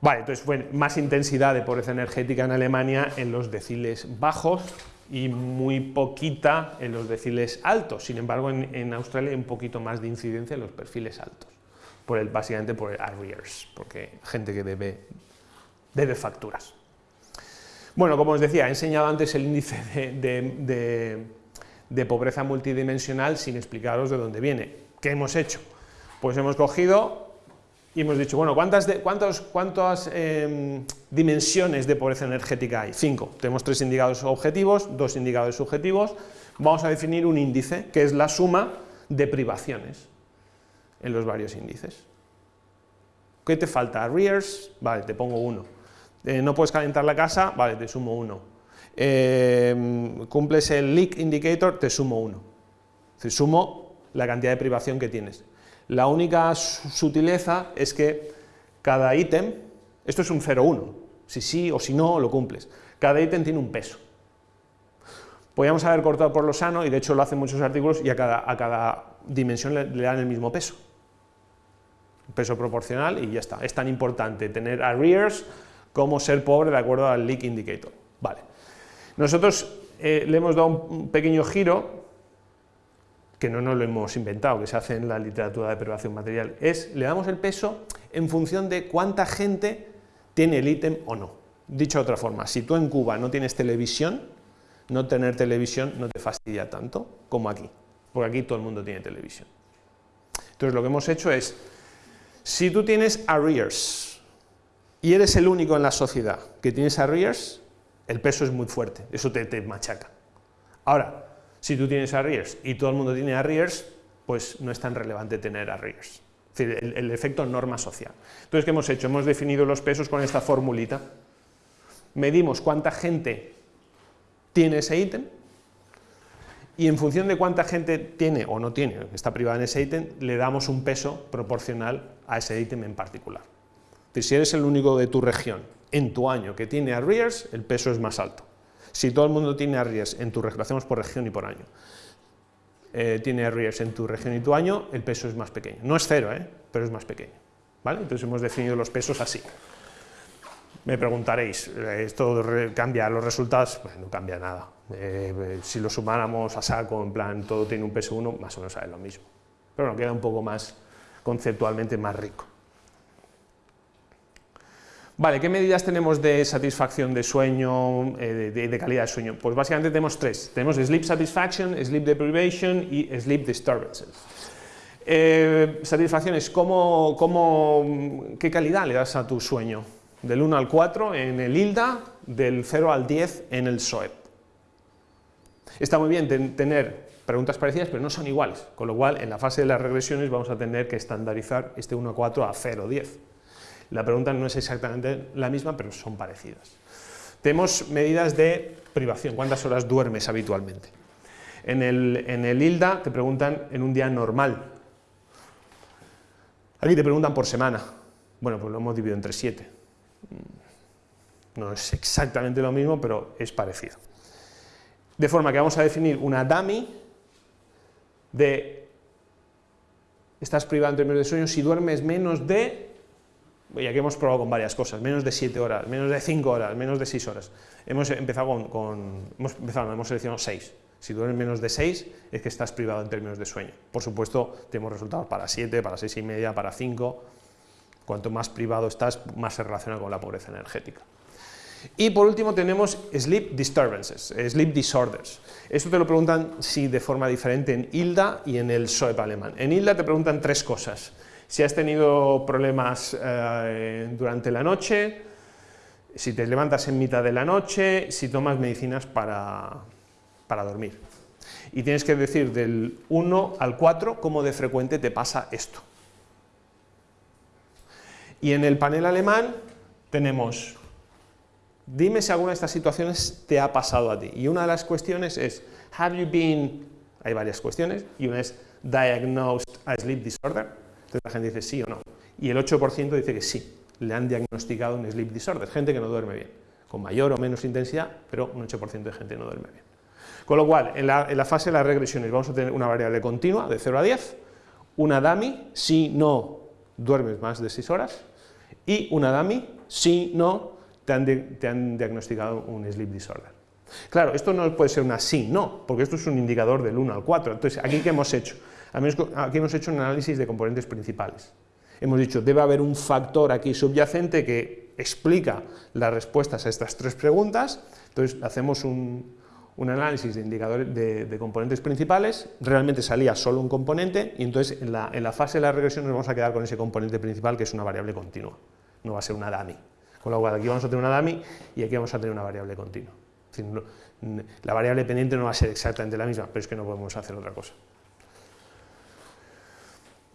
Vale, entonces fue más intensidad de pobreza energética en Alemania en los deciles bajos y muy poquita en los deciles altos. Sin embargo, en, en Australia hay un poquito más de incidencia en los perfiles altos, por el, básicamente por el arrears, porque gente que debe, debe facturas. Bueno, como os decía, he enseñado antes el índice de- de pobreza multidimensional sin explicaros de dónde viene. ¿Qué hemos hecho? Pues hemos cogido y hemos dicho, bueno, ¿cuántas, de- ¿cuántas em, dimensiones de pobreza energética hay? Cinco. Tenemos tres indicadores objetivos, dos indicadores subjetivos. Vamos a definir un índice, que es la suma de privaciones en los varios índices. ¿Qué te falta? Arrears, vale, te pongo uno. Eh, no puedes calentar la casa, vale, te sumo uno. Eh, cumples el leak indicator, te sumo uno. Decir, sumo la cantidad de privación que tienes. La única su- sutileza es que cada ítem, esto es un 0,1, si sí o si no lo cumples, cada ítem tiene un peso. Podríamos haber cortado por lo sano, y de hecho lo hacen muchos artículos, y a cada, a cada dimensión le, dan el mismo peso. Peso proporcional y ya está. Es tan importante tener arrears como ser pobre de acuerdo al leak indicator. Vale. Nosotros eh, le hemos dado un pequeño giro, que no nos lo hemos inventado, que se hace en la literatura de privación material, es le damos el peso en función de cuánta gente tiene el ítem o no. Dicho de otra forma, si tú en Cuba no tienes televisión, no tener televisión no te fastidia tanto como aquí, porque aquí todo el mundo tiene televisión. Entonces lo que hemos hecho es, si tú tienes arrears y eres el único en la sociedad que tienes arrears, el peso es muy fuerte, eso te, te machaca. Ahora, si tú tienes arrears y todo el mundo tiene arrears, pues no es tan relevante tener arrears. Es decir, el, efecto norma social. Entonces, ¿qué hemos hecho? Hemos definido los pesos con esta formulita. Medimos cuánta gente tiene ese ítem, y en función de cuánta gente tiene o no tiene, está privada en ese ítem, le damos un peso proporcional a ese ítem en particular. Si eres el único de tu región en tu año que tiene arrears, el peso es más alto. Si todo el mundo tiene arrears en tu lo hacemos por región y por año, eh, tiene arrears en tu región y tu año, el peso es más pequeño. No es cero, ¿eh? pero es más pequeño. ¿vale? Entonces hemos definido los pesos así. Me preguntaréis, ¿esto cambia los resultados? Pues no cambia nada. Eh, si lo sumáramos a saco, en plan, todo tiene un peso 1, más o menos es lo mismo. Pero bueno, queda un poco más conceptualmente más rico. Vale, ¿qué medidas tenemos de satisfacción de sueño, eh, de, calidad de sueño? Pues básicamente tenemos tres. Tenemos Sleep Satisfaction, Sleep Deprivation y Sleep Disturbances. Eh, satisfacción es cómo, qué calidad le das a tu sueño, del 1 al 4 en el ILDA, del 0 al 10 en el SOEP. Está muy bien tener preguntas parecidas, pero no son iguales, con lo cual en la fase de las regresiones vamos a tener que estandarizar este 1 a 4 a 0 10. La pregunta no es exactamente la misma, pero son parecidas. Tenemos medidas de privación, ¿cuántas horas duermes habitualmente? En el, en el ILDA te preguntan en un día normal. Aquí te preguntan por semana. Bueno, pues lo hemos dividido entre 7. No es exactamente lo mismo, pero es parecido. De forma que vamos a definir una dummy de estás privado en términos de sueño si duermes menos de ya que hemos probado con varias cosas, menos de 7 horas, menos de 5 horas, menos de 6 horas. Hemos empezado con, hemos empezado, hemos seleccionado 6. Si duermes menos de 6 es que estás privado en términos de sueño. Por supuesto, tenemos resultados para 7, para 6 y media, para 5. Cuanto más privado estás, más se relaciona con la pobreza energética. Y por último tenemos sleep disturbances, sleep disorders. Esto te lo preguntan sí de forma diferente en ILDA y en el SOEP alemán. En ILDA te preguntan tres cosas si has tenido problemas eh, durante la noche, si te levantas en mitad de la noche, si tomas medicinas para, para dormir. Y tienes que decir del 1 al 4 cómo de frecuente te pasa esto. Y en el panel alemán tenemos, dime si alguna de estas situaciones te ha pasado a ti. Y una de las cuestiones es, have you been, hay varias cuestiones, y una es, diagnosed a sleep disorder, entonces la gente dice sí o no. Y el 8% dice que sí, le han diagnosticado un sleep disorder, gente que no duerme bien, con mayor o menos intensidad, pero un 8% de gente no duerme bien. Con lo cual, en la, fase de las regresiones vamos a tener una variable continua de 0 a 10, una dummy si no duermes más de 6 horas, y una dummy si no te han, te han diagnosticado un sleep disorder. Claro, esto no puede ser una sí, no, porque esto es un indicador del 1 al 4. Entonces, ¿aquí qué hemos hecho? Aquí hemos hecho un análisis de componentes principales. Hemos dicho, debe haber un factor aquí subyacente que explica las respuestas a estas tres preguntas, entonces hacemos un, análisis de indicadores de, componentes principales, realmente salía solo un componente y entonces en la, fase de la regresión nos vamos a quedar con ese componente principal que es una variable continua, no va a ser una dummy. Con lo cual aquí vamos a tener una dummy y aquí vamos a tener una variable continua. la variable pendiente no va a ser exactamente la misma, pero es que no podemos hacer otra cosa.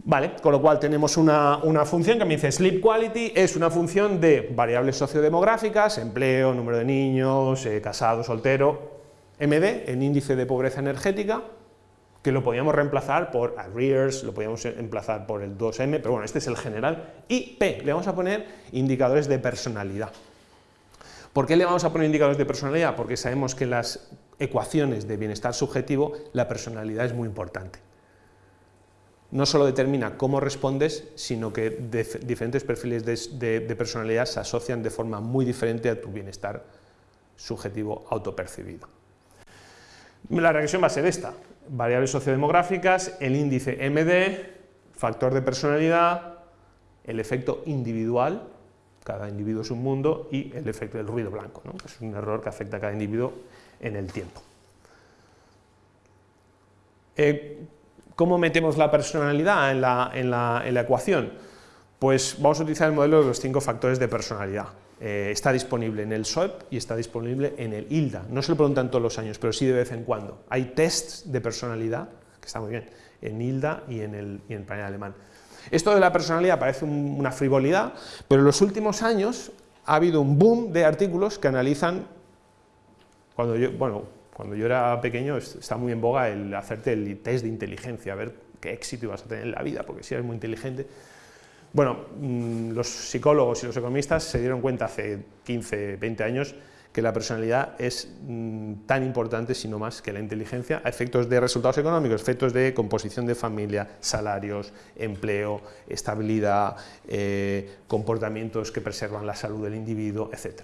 Vale, con lo cual tenemos una, función que me dice sleep quality es una función de variables sociodemográficas, empleo, número de niños, eh, casado, soltero, MD, el índice de pobreza energética, que lo podíamos reemplazar por arrears, lo podíamos reemplazar por el 2M, pero bueno, este es el general, y P, le vamos a poner indicadores de personalidad. ¿Por qué le vamos a poner indicadores de personalidad? Porque sabemos que en las ecuaciones de bienestar subjetivo la personalidad es muy importante no solo determina cómo respondes, sino que diferentes perfiles de, personalidad se asocian de forma muy diferente a tu bienestar subjetivo autopercibido. La regresión va a ser esta, variables sociodemográficas, el índice MD, factor de personalidad, el efecto individual, cada individuo es un mundo, y el efecto del ruido blanco, ¿no? es un error que afecta a cada individuo en el tiempo. Eh, ¿Cómo metemos la personalidad en la, ecuación? Pues vamos a utilizar el modelo de los cinco factores de personalidad. Eh, está disponible en el SOEP y está disponible en el ILDA. No se lo preguntan todos los años, pero sí de vez en cuando. Hay tests de personalidad, que está muy bien, en ILDA y en el, y en panel alemán. Esto de la personalidad parece una frivolidad, pero en los últimos años ha habido un boom de artículos que analizan Cuando yo, bueno, cuando yo era pequeño está muy en boga el hacerte el test de inteligencia, a ver qué éxito ibas a tener en la vida, porque si eres muy inteligente... Bueno, mm, los psicólogos y los economistas se dieron cuenta hace 15, 20 años que la personalidad es mm, tan importante, si no más, que la inteligencia a efectos de resultados económicos, efectos de composición de familia, salarios, empleo, estabilidad, eh, comportamientos que preservan la salud del individuo, etc.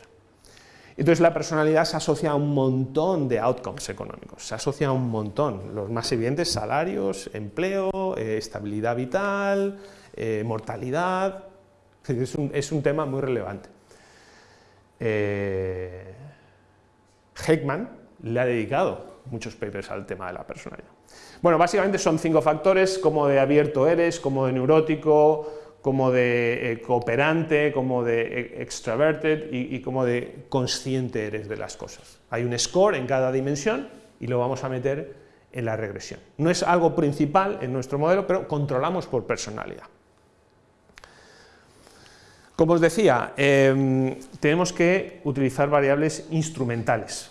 Entonces la personalidad se asocia a un montón de outcomes económicos, se asocia a un montón, los más evidentes, salarios, empleo, eh, estabilidad vital, eh, mortalidad, es un, es un tema muy relevante. Eh, Heckman le ha dedicado muchos papers al tema de la personalidad. Bueno, básicamente son cinco factores, como de abierto eres, como de neurótico, como de eh, cooperante, como de eh, extraverted y, como de consciente eres de las cosas. Hay un score en cada dimensión y lo vamos a meter en la regresión. No es algo principal en nuestro modelo, pero controlamos por personalidad. Como os decía, em, tenemos que utilizar variables instrumentales.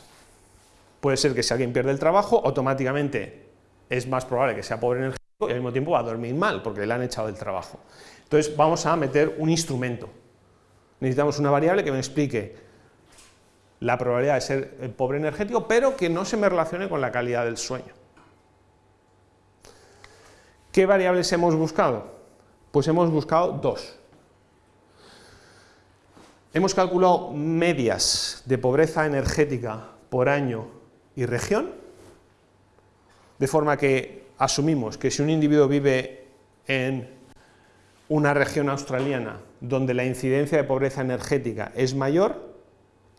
Puede ser que si alguien pierde el trabajo, automáticamente es más probable que sea pobre energético y al mismo tiempo va a dormir mal porque le han echado del trabajo. Entonces vamos a meter un instrumento. Necesitamos una variable que me explique la probabilidad de ser pobre energético, pero que no se me relacione con la calidad del sueño. ¿Qué variables hemos buscado? Pues hemos buscado dos. Hemos calculado medias de pobreza energética por año y región, de forma que asumimos que si un individuo vive en una región australiana donde la incidencia de pobreza energética es mayor,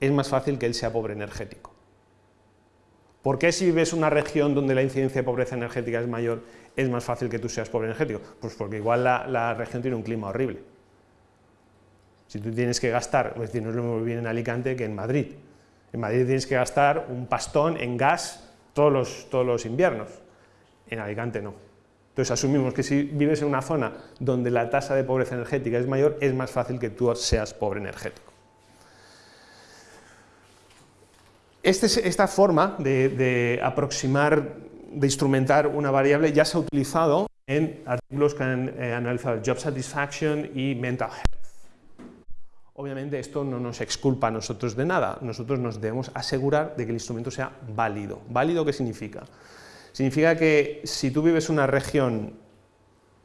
es más fácil que él sea pobre energético. ¿Por qué si vives en una región donde la incidencia de pobreza energética es mayor, es más fácil que tú seas pobre energético? Pues porque igual la, región tiene un clima horrible. Si tú tienes que gastar, es decir, no es lo mismo bien en Alicante que en Madrid. En Madrid tienes que gastar un pastón en gas todos los, todos los inviernos, en Alicante no. Entonces asumimos que si vives en una zona donde la tasa de pobreza energética es mayor, es más fácil que tú seas pobre energético. Este, esta forma de, aproximar, de instrumentar una variable ya se ha utilizado en artículos que han eh, analizado job satisfaction y mental health. Obviamente esto no nos exculpa a nosotros de nada, nosotros nos debemos asegurar de que el instrumento sea válido. ¿Válido qué significa? Significa que si tú vives una región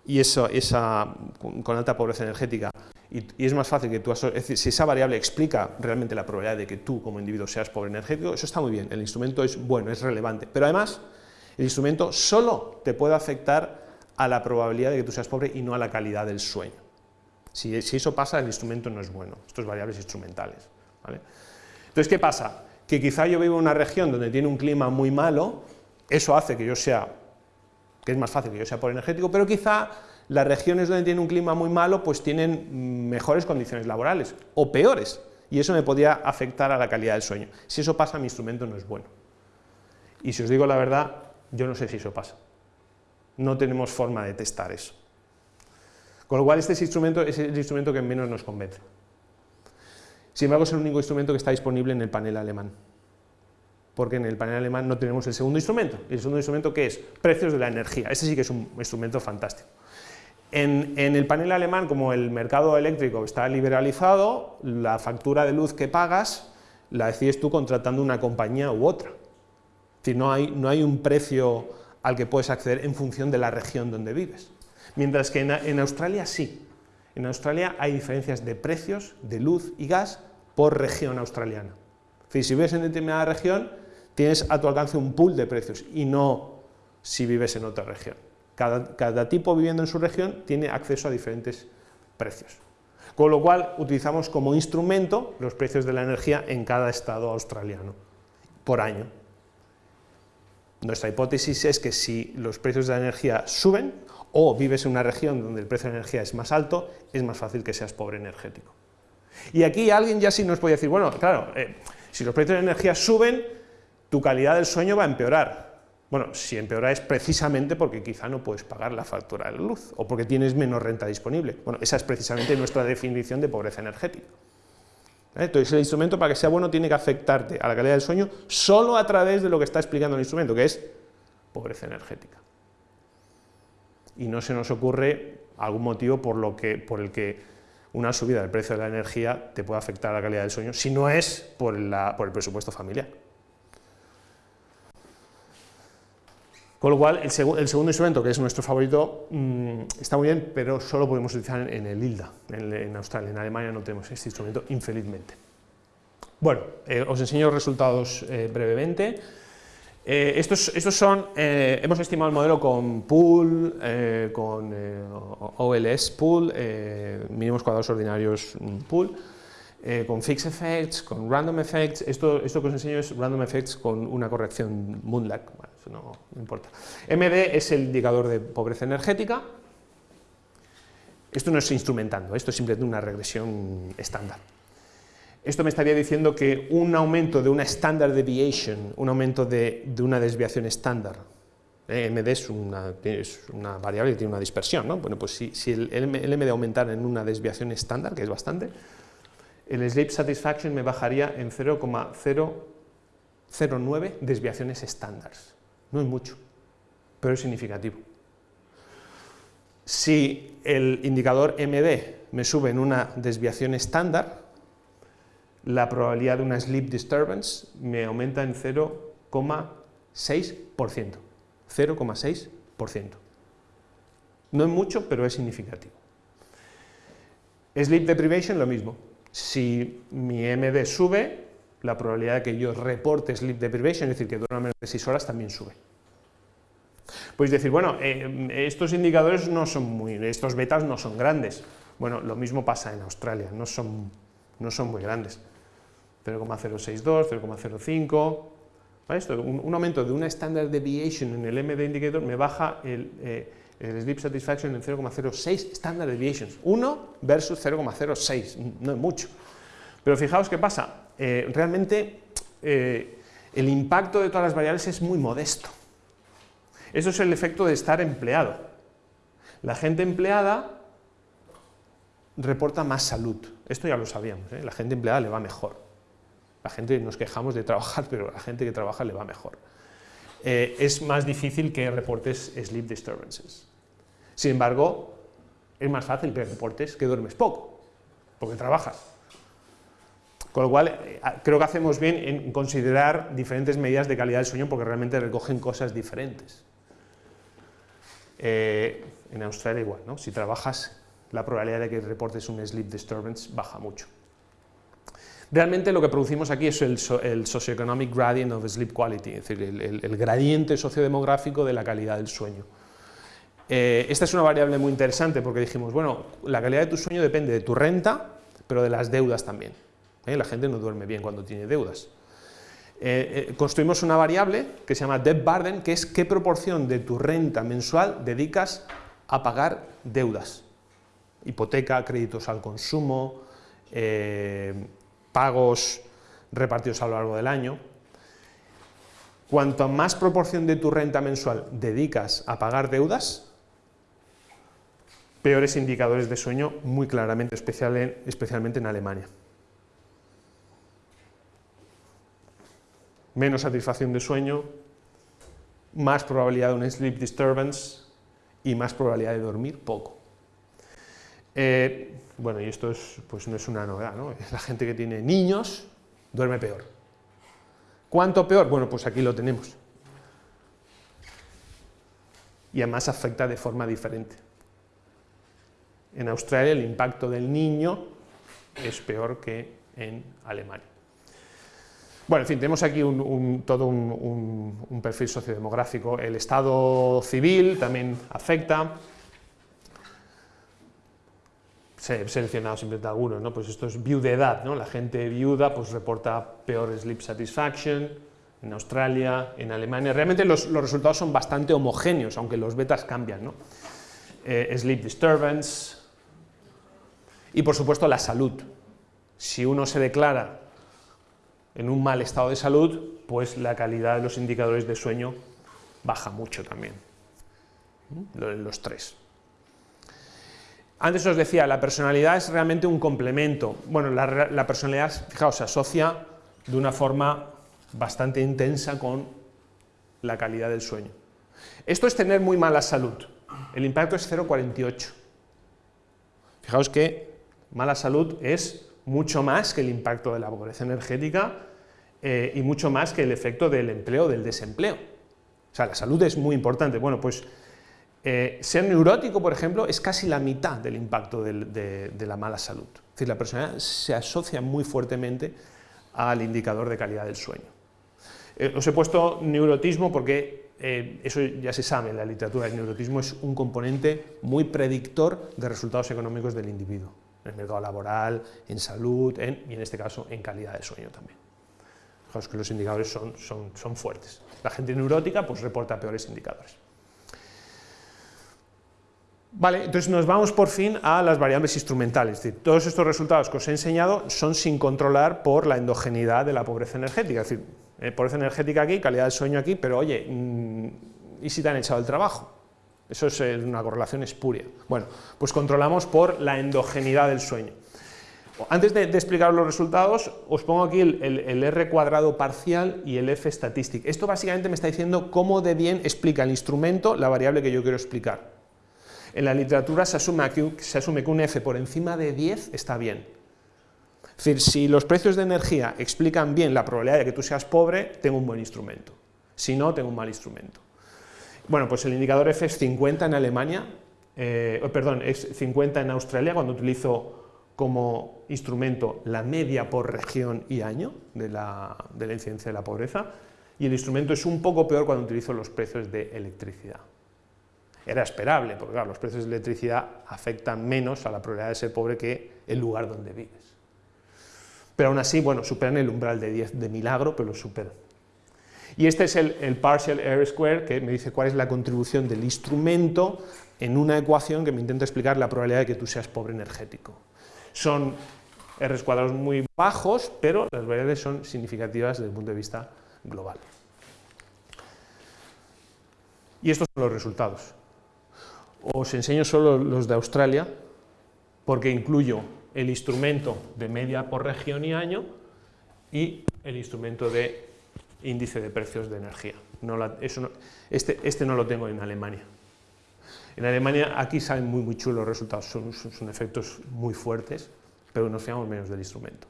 y eso, esa, con alta pobreza energética y, es más fácil que tú, si esa variable explica realmente la probabilidad de que tú como individuo seas pobre energético, eso está muy bien, el instrumento es bueno, es relevante, pero además el instrumento solo te puede afectar a la probabilidad de que tú seas pobre y no a la calidad del sueño. Si, eso pasa, el instrumento no es bueno, estos variables instrumentales. Entonces, ¿qué pasa? Que quizá yo vivo en una región donde tiene un clima muy malo, eso hace que yo sea, que es más fácil que yo sea por energético, pero quizá las regiones donde tiene un clima muy malo pues tienen mejores condiciones laborales, o peores, y eso me podría afectar a la calidad del sueño. Si eso pasa, mi instrumento no es bueno. Y si os digo la verdad, yo no sé si eso pasa. No tenemos forma de testar eso. Con lo cual este instrumento es el instrumento que menos nos convence. Sin embargo, es el único instrumento que está disponible en el panel alemán. Porque en el panel alemán no tenemos el segundo instrumento. el segundo instrumento que es precios de la energía. Ese sí que es un instrumento fantástico. En, en, el panel alemán, como el mercado eléctrico está liberalizado, la factura de luz que pagas la decides tú contratando una compañía u otra. Es decir, no hay, no hay un precio al que puedes acceder en función de la región donde vives. Mientras que en, Australia sí. En Australia hay diferencias de precios de luz y gas por región australiana. si vives en determinada región, tienes a tu alcance un pool de precios y no si vives en otra región. Cada, tipo viviendo en su región tiene acceso a diferentes precios. Con lo cual utilizamos como instrumento los precios de la energía en cada estado australiano por año. Nuestra hipótesis es que si los precios de la energía suben, o vives en una región donde el precio de la energía es más alto, es más fácil que seas pobre energético. Y aquí alguien ya sí nos puede decir, bueno, claro, eh, si los precios de la energía suben, tu calidad del sueño va a empeorar. Bueno, si empeora es precisamente porque quizá no puedes pagar la factura de luz, o porque tienes menos renta disponible. Bueno, esa es precisamente nuestra definición de pobreza energética. Entonces el instrumento para que sea bueno tiene que afectarte a la calidad del sueño solo a través de lo que está explicando el instrumento, que es pobreza energética. Y no se nos ocurre algún motivo por, lo que, por el que una subida del precio de la energía te pueda afectar a la calidad del sueño, si no es por el presupuesto familiar. Con lo cual, el, segundo instrumento, que es nuestro favorito, mm, está muy bien, pero solo podemos utilizar en el ILDA, en, Australia. En Alemania no tenemos este instrumento, infelizmente. Bueno, eh, os enseño resultados eh, brevemente. Eh, estos, estos, son, hemos estimado el modelo con pool, con OLS pool, mínimos cuadrados ordinarios mm, pool, con fixed effects, con random effects. Esto, esto que os enseño es random effects con una corrección Moonlag no, importa. MD es el indicador de pobreza energética. Esto no es instrumentando, esto es simplemente una regresión estándar. Esto me estaría diciendo que un aumento de una standard deviation, un aumento de, una desviación estándar, eh, MD es una, variable que tiene una dispersión, ¿no? Bueno, pues si, el, MD aumentara en una desviación estándar, que es bastante, el sleep satisfaction me bajaría en 0,009 desviaciones estándares. No es mucho, pero es significativo. Si el indicador MD me sube en una desviación estándar, la probabilidad de una sleep disturbance me aumenta en 0,6%. 0,6%. No es mucho, pero es significativo. Sleep deprivation, lo mismo. Si mi MD sube, la probabilidad de que yo reporte sleep deprivation, es decir, que duerma menos de 6 horas, también sube. Puedes decir, bueno, eh, estos indicadores no son muy, estos betas no son grandes. Bueno, lo mismo pasa en Australia, no son, no son muy grandes. 0,062, 0,05, Esto, un, aumento de una standard deviation en el MD indicator me baja el, eh, el sleep satisfaction en 0,06 standard deviations, 1 versus 0,06, no es mucho. Pero fijaos qué pasa, eh, realmente eh, el impacto de todas las variables es muy modesto. Eso es el efecto de estar empleado. La gente empleada reporta más salud. Esto ya lo sabíamos, ¿eh? la gente empleada le va mejor. La gente nos quejamos de trabajar, pero la gente que trabaja le va mejor. es más difícil que reportes sleep disturbances. Sin embargo, es más fácil que reportes que duermes poco, porque trabajas. Con lo cual, eh, creo que hacemos bien en considerar diferentes medidas de calidad del sueño porque realmente recogen cosas diferentes. Eh, en Australia igual, ¿no? si trabajas, la probabilidad de que reportes un sleep disturbance baja mucho. Realmente lo que producimos aquí es el, socioeconomic gradient of sleep quality, es decir, el, gradiente sociodemográfico de la calidad del sueño. Eh, esta es una variable muy interesante porque dijimos, bueno, la calidad de tu sueño depende de tu renta, pero de las deudas también. ¿Eh? La gente no duerme bien cuando tiene deudas. Eh, eh, construimos una variable que se llama debt burden, que es qué proporción de tu renta mensual dedicas a pagar deudas. Hipoteca, créditos al consumo, pagos repartidos a lo largo del año. Cuanto más proporción de tu renta mensual dedicas a pagar deudas, peores indicadores de sueño, muy claramente, especialmente en Alemania. Menos satisfacción de sueño, más probabilidad de un sleep disturbance y más probabilidad de dormir poco. Eh, bueno, y esto pues no es una novedad, ¿no? La gente que tiene niños duerme peor. ¿Cuánto peor? Bueno, pues aquí lo tenemos. Y además afecta de forma diferente. En Australia el impacto del niño es peor que en Alemania. Bueno, en fin, tenemos aquí todo un, perfil sociodemográfico. El estado civil también afecta. he seleccionado simplemente algunos, ¿no? Pues esto es viudedad, ¿no? La gente viuda pues reporta peor sleep satisfaction en Australia, en Alemania. Realmente los, resultados son bastante homogéneos, aunque los betas cambian, ¿no? Eh, sleep disturbance y por supuesto la salud. Si uno se declara en un mal estado de salud, pues la calidad de los indicadores de sueño baja mucho también, los tres. Antes os decía, la personalidad es realmente un complemento. Bueno, la, la personalidad, fijaos, se asocia de una forma bastante intensa con la calidad del sueño. Esto es tener muy mala salud. El impacto es 0,48. Fijaos que mala salud es mucho más que el impacto de la pobreza energética eh, y mucho más que el efecto del empleo o del desempleo. O sea, la salud es muy importante. Bueno, pues eh, ser neurótico, por ejemplo, es casi la mitad del impacto de, la mala salud. Es decir, la persona se asocia muy fuertemente al indicador de calidad del sueño. Eh, os he puesto neurotismo porque eso ya se sabe en la literatura, el neurotismo es un componente muy predictor de resultados económicos del individuo, en el mercado laboral, en salud y en este caso en calidad de sueño también. Fijaos que los indicadores son, son, son fuertes. La gente neurótica pues reporta peores indicadores. Vale, entonces nos vamos por fin a las variables instrumentales, es decir, todos estos resultados que os he enseñado son sin controlar por la endogeneidad de la pobreza energética, es decir, eh, pobreza energética aquí, calidad del sueño aquí, pero oye, mm, ¿y si te han echado el trabajo? Eso es eh, una correlación espuria. Bueno, pues controlamos por la endogeneidad del sueño. Antes de, explicar los resultados, os pongo aquí el, R cuadrado parcial y el F statistic. Esto básicamente me está diciendo cómo de bien explica el instrumento la variable que yo quiero explicar. En la literatura se asume, que, se asume que un F por encima de 10 está bien. Es decir, si los precios de energía explican bien la probabilidad de que tú seas pobre, tengo un buen instrumento. Si no, tengo un mal instrumento. Bueno, pues el indicador F es 50 en Alemania, eh, oh, perdón, es 50 en Australia cuando utilizo como instrumento la media por región y año de la, de la incidencia de la pobreza, y el instrumento es un poco peor cuando utilizo los precios de electricidad. Era esperable, porque los precios de electricidad afectan menos a la probabilidad de ser pobre que el lugar donde vives. Pero aún así, bueno, superan el umbral de 10 de milagro, pero lo superan. Y este es el, el partial R square, que me dice cuál es la contribución del instrumento en una ecuación que me intenta explicar la probabilidad de que tú seas pobre energético. Son R cuadrados muy bajos, pero las variables son significativas desde el punto de vista global. Y estos son los resultados. Os enseño solo los de Australia, porque incluyo el instrumento de media por región y año y el instrumento de índice de precios de energía. este, este no lo tengo en Alemania. En Alemania aquí salen muy, muy chulos los resultados, son, son, efectos muy fuertes, pero nos fiamos menos del instrumento.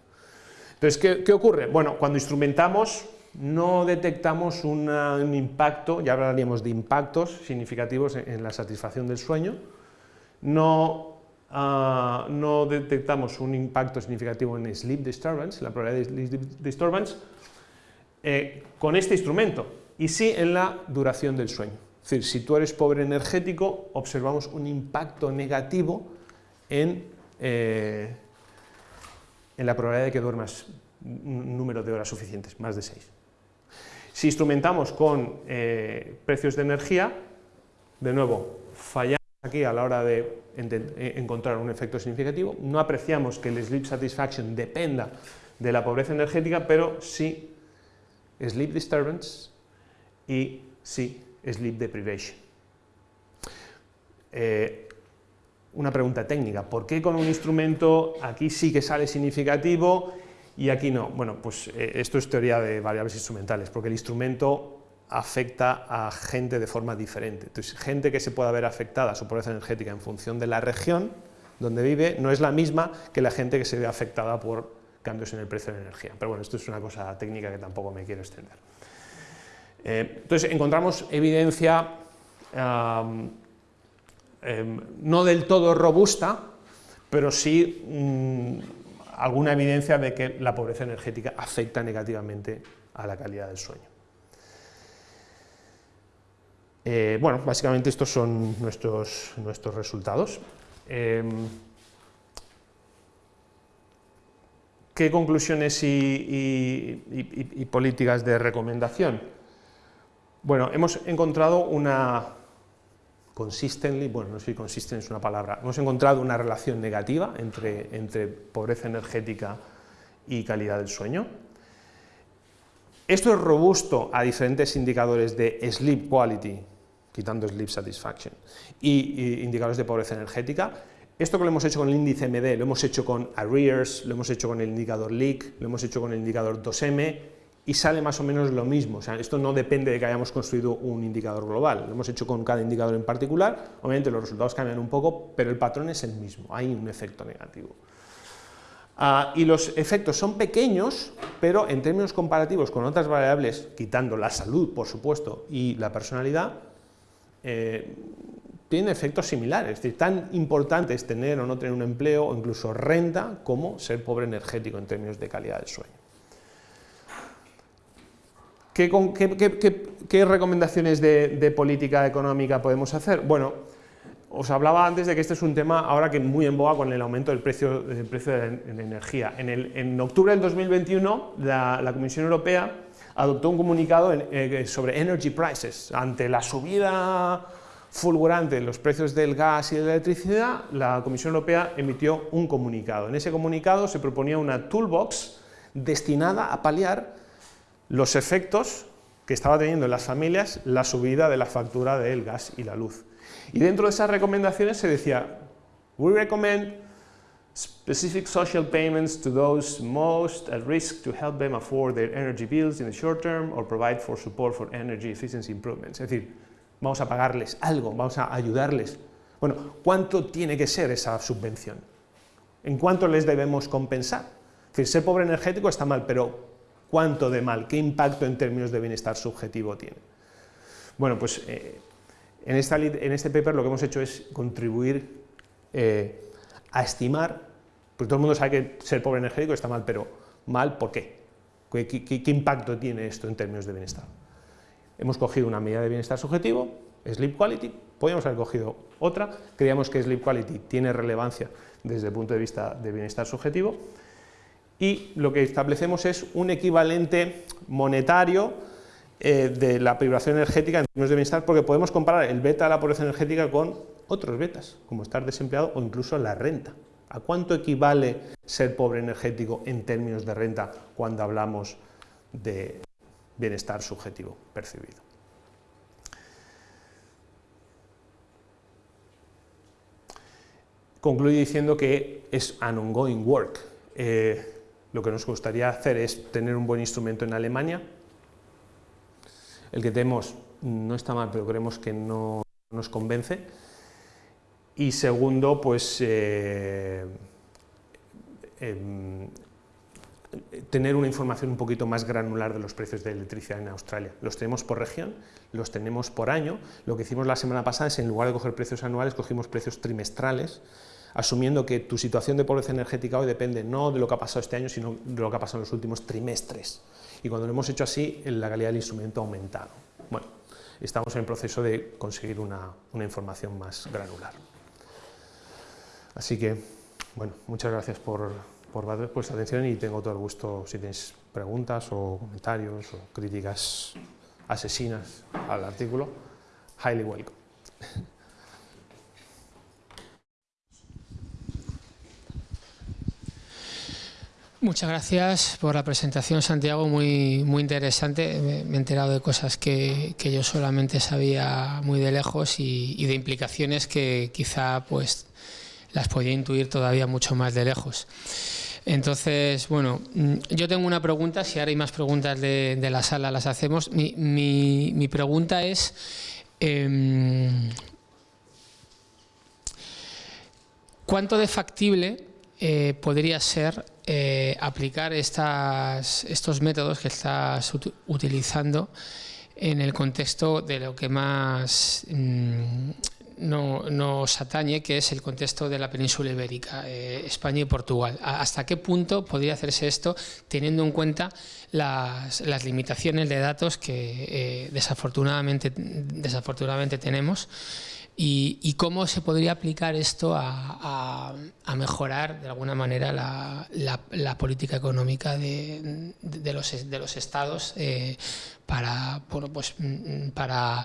Entonces, ¿qué, ocurre? Bueno, cuando instrumentamos no detectamos un impacto, ya hablaríamos de impactos significativos en, la satisfacción del sueño, no, ah, no detectamos un impacto significativo en sleep disturbance, la probabilidad de sleep disturbance, eh, con este instrumento, y sí en la duración del sueño. Decir, si tú eres pobre energético, observamos un impacto negativo en, eh, en la probabilidad de que duermas un número de horas suficientes, más de 6. Si instrumentamos con eh, precios de energía, de nuevo, fallamos aquí a la hora de eh, encontrar un efecto significativo, no apreciamos que el sleep satisfaction dependa de la pobreza energética, pero sí sleep disturbance y sí sleep deprivation. Eh, una pregunta técnica, ¿por qué con un instrumento aquí sí que sale significativo y aquí no? Bueno, pues eh, esto es teoría de variables instrumentales, porque el instrumento afecta a gente de forma diferente. Entonces, gente que se pueda ver afectada a su pobreza energética en función de la región donde vive, no es la misma que la gente que se ve afectada por cambios en el precio de la energía. Pero bueno, esto es una cosa técnica que tampoco me quiero extender. Eh, entonces encontramos evidencia em, no del todo robusta, pero sí mm, alguna evidencia de que la pobreza energética afecta negativamente a la calidad del sueño. Eh, bueno, básicamente estos son nuestros, nuestros resultados. Em, ¿Qué conclusiones y políticas de recomendación? Bueno, hemos encontrado una, consistently, bueno, no sé si consistente es una palabra, hemos encontrado una relación negativa entre, pobreza energética y calidad del sueño. Esto es robusto a diferentes indicadores de sleep quality, quitando sleep satisfaction, y, indicadores de pobreza energética. Esto que lo hemos hecho con el índice MD, lo hemos hecho con Arrears, lo hemos hecho con el indicador Leak, lo hemos hecho con el indicador 2M, y sale más o menos lo mismo. O sea, esto no depende de que hayamos construido un indicador global, lo hemos hecho con cada indicador en particular, obviamente los resultados cambian un poco, pero el patrón es el mismo, hay un efecto negativo. Ah, y los efectos son pequeños, pero en términos comparativos con otras variables, quitando la salud, por supuesto, y la personalidad, eh, tienen efectos similares, es decir, tan importante es tener o no tener un empleo, o incluso renta, como ser pobre energético en términos de calidad del sueño. ¿Qué, recomendaciones de, política económica podemos hacer? Bueno, os hablaba antes de que este es un tema ahora que muy en boga con el aumento del precio, del precio de la energía. En, octubre del 2021 la, Comisión Europea adoptó un comunicado eh, sobre energy prices. Ante la subida fulgurante de los precios del gas y de la electricidad, la Comisión Europea emitió un comunicado. En ese comunicado se proponía una toolbox destinada a paliar los efectos que estaba teniendo en las familias la subida de la factura del gas y la luz. Y dentro de esas recomendaciones se decía, we recommend specific social payments to those most at risk to help them afford their energy bills in the short term or provide for support for energy efficiency improvements. Es decir, vamos a pagarles algo, vamos a ayudarles. Bueno, ¿cuánto tiene que ser esa subvención? ¿En cuánto les debemos compensar? Es decir, ser pobre energético está mal, pero ¿Cuánto de mal? ¿Qué impacto en términos de bienestar subjetivo tiene? Bueno, pues eh, en, este paper lo que hemos hecho es contribuir eh, a estimar, porque todo el mundo sabe que ser pobre energético está mal, pero mal ¿por qué? ¿Qué, impacto tiene esto en términos de bienestar? Hemos cogido una medida de bienestar subjetivo, Sleep Quality, podríamos haber cogido otra, creíamos que Sleep Quality tiene relevancia desde el punto de vista de bienestar subjetivo, y lo que establecemos es un equivalente monetario eh, de la privación energética en términos de bienestar, porque podemos comparar el beta de la pobreza energética con otros betas, como estar desempleado o incluso la renta. ¿A cuánto equivale ser pobre energético en términos de renta cuando hablamos de bienestar subjetivo percibido? Concluyo diciendo que es an ongoing work. Eh, lo que nos gustaría hacer es tener un buen instrumento en Alemania. El que tenemos no está mal, pero creemos que no nos convence. Y segundo, pues eh, em, tener una información un poquito más granular de los precios de electricidad en Australia. Los tenemos por región, los tenemos por año. Lo que hicimos la semana pasada es, en lugar de coger precios anuales, cogimos precios trimestrales asumiendo que tu situación de pobreza energética hoy depende no de lo que ha pasado este año, sino de lo que ha pasado en los últimos trimestres. Y cuando lo hemos hecho así, la calidad del instrumento ha aumentado. Bueno, estamos en el proceso de conseguir una, información más granular. Así que, bueno, muchas gracias por, por vuestra atención y tengo todo el gusto si tenéis preguntas o comentarios o críticas asesinas al artículo. Highly welcome. Muchas gracias por la presentación, Santiago, muy, muy interesante. Me, he enterado de cosas que, yo solamente sabía muy de lejos y, de implicaciones que quizá pues las podía intuir todavía mucho más de lejos. Entonces, bueno, mm, yo tengo una pregunta, si ahora hay más preguntas de, la sala las hacemos. Mi, pregunta es... Em, ¿Cuánto de factible eh, podría ser eh, aplicar estas, estos métodos que estás utilizando en el contexto de lo que más mm, no, nos atañe, que es el contexto de la península ibérica, eh, España y Portugal. ¿Hasta qué punto podría hacerse esto teniendo en cuenta las, limitaciones de datos que desafortunadamente tenemos? Y, cómo se podría aplicar esto a, mejorar de alguna manera la, política económica de, los, estados eh, para, pues, mm, para,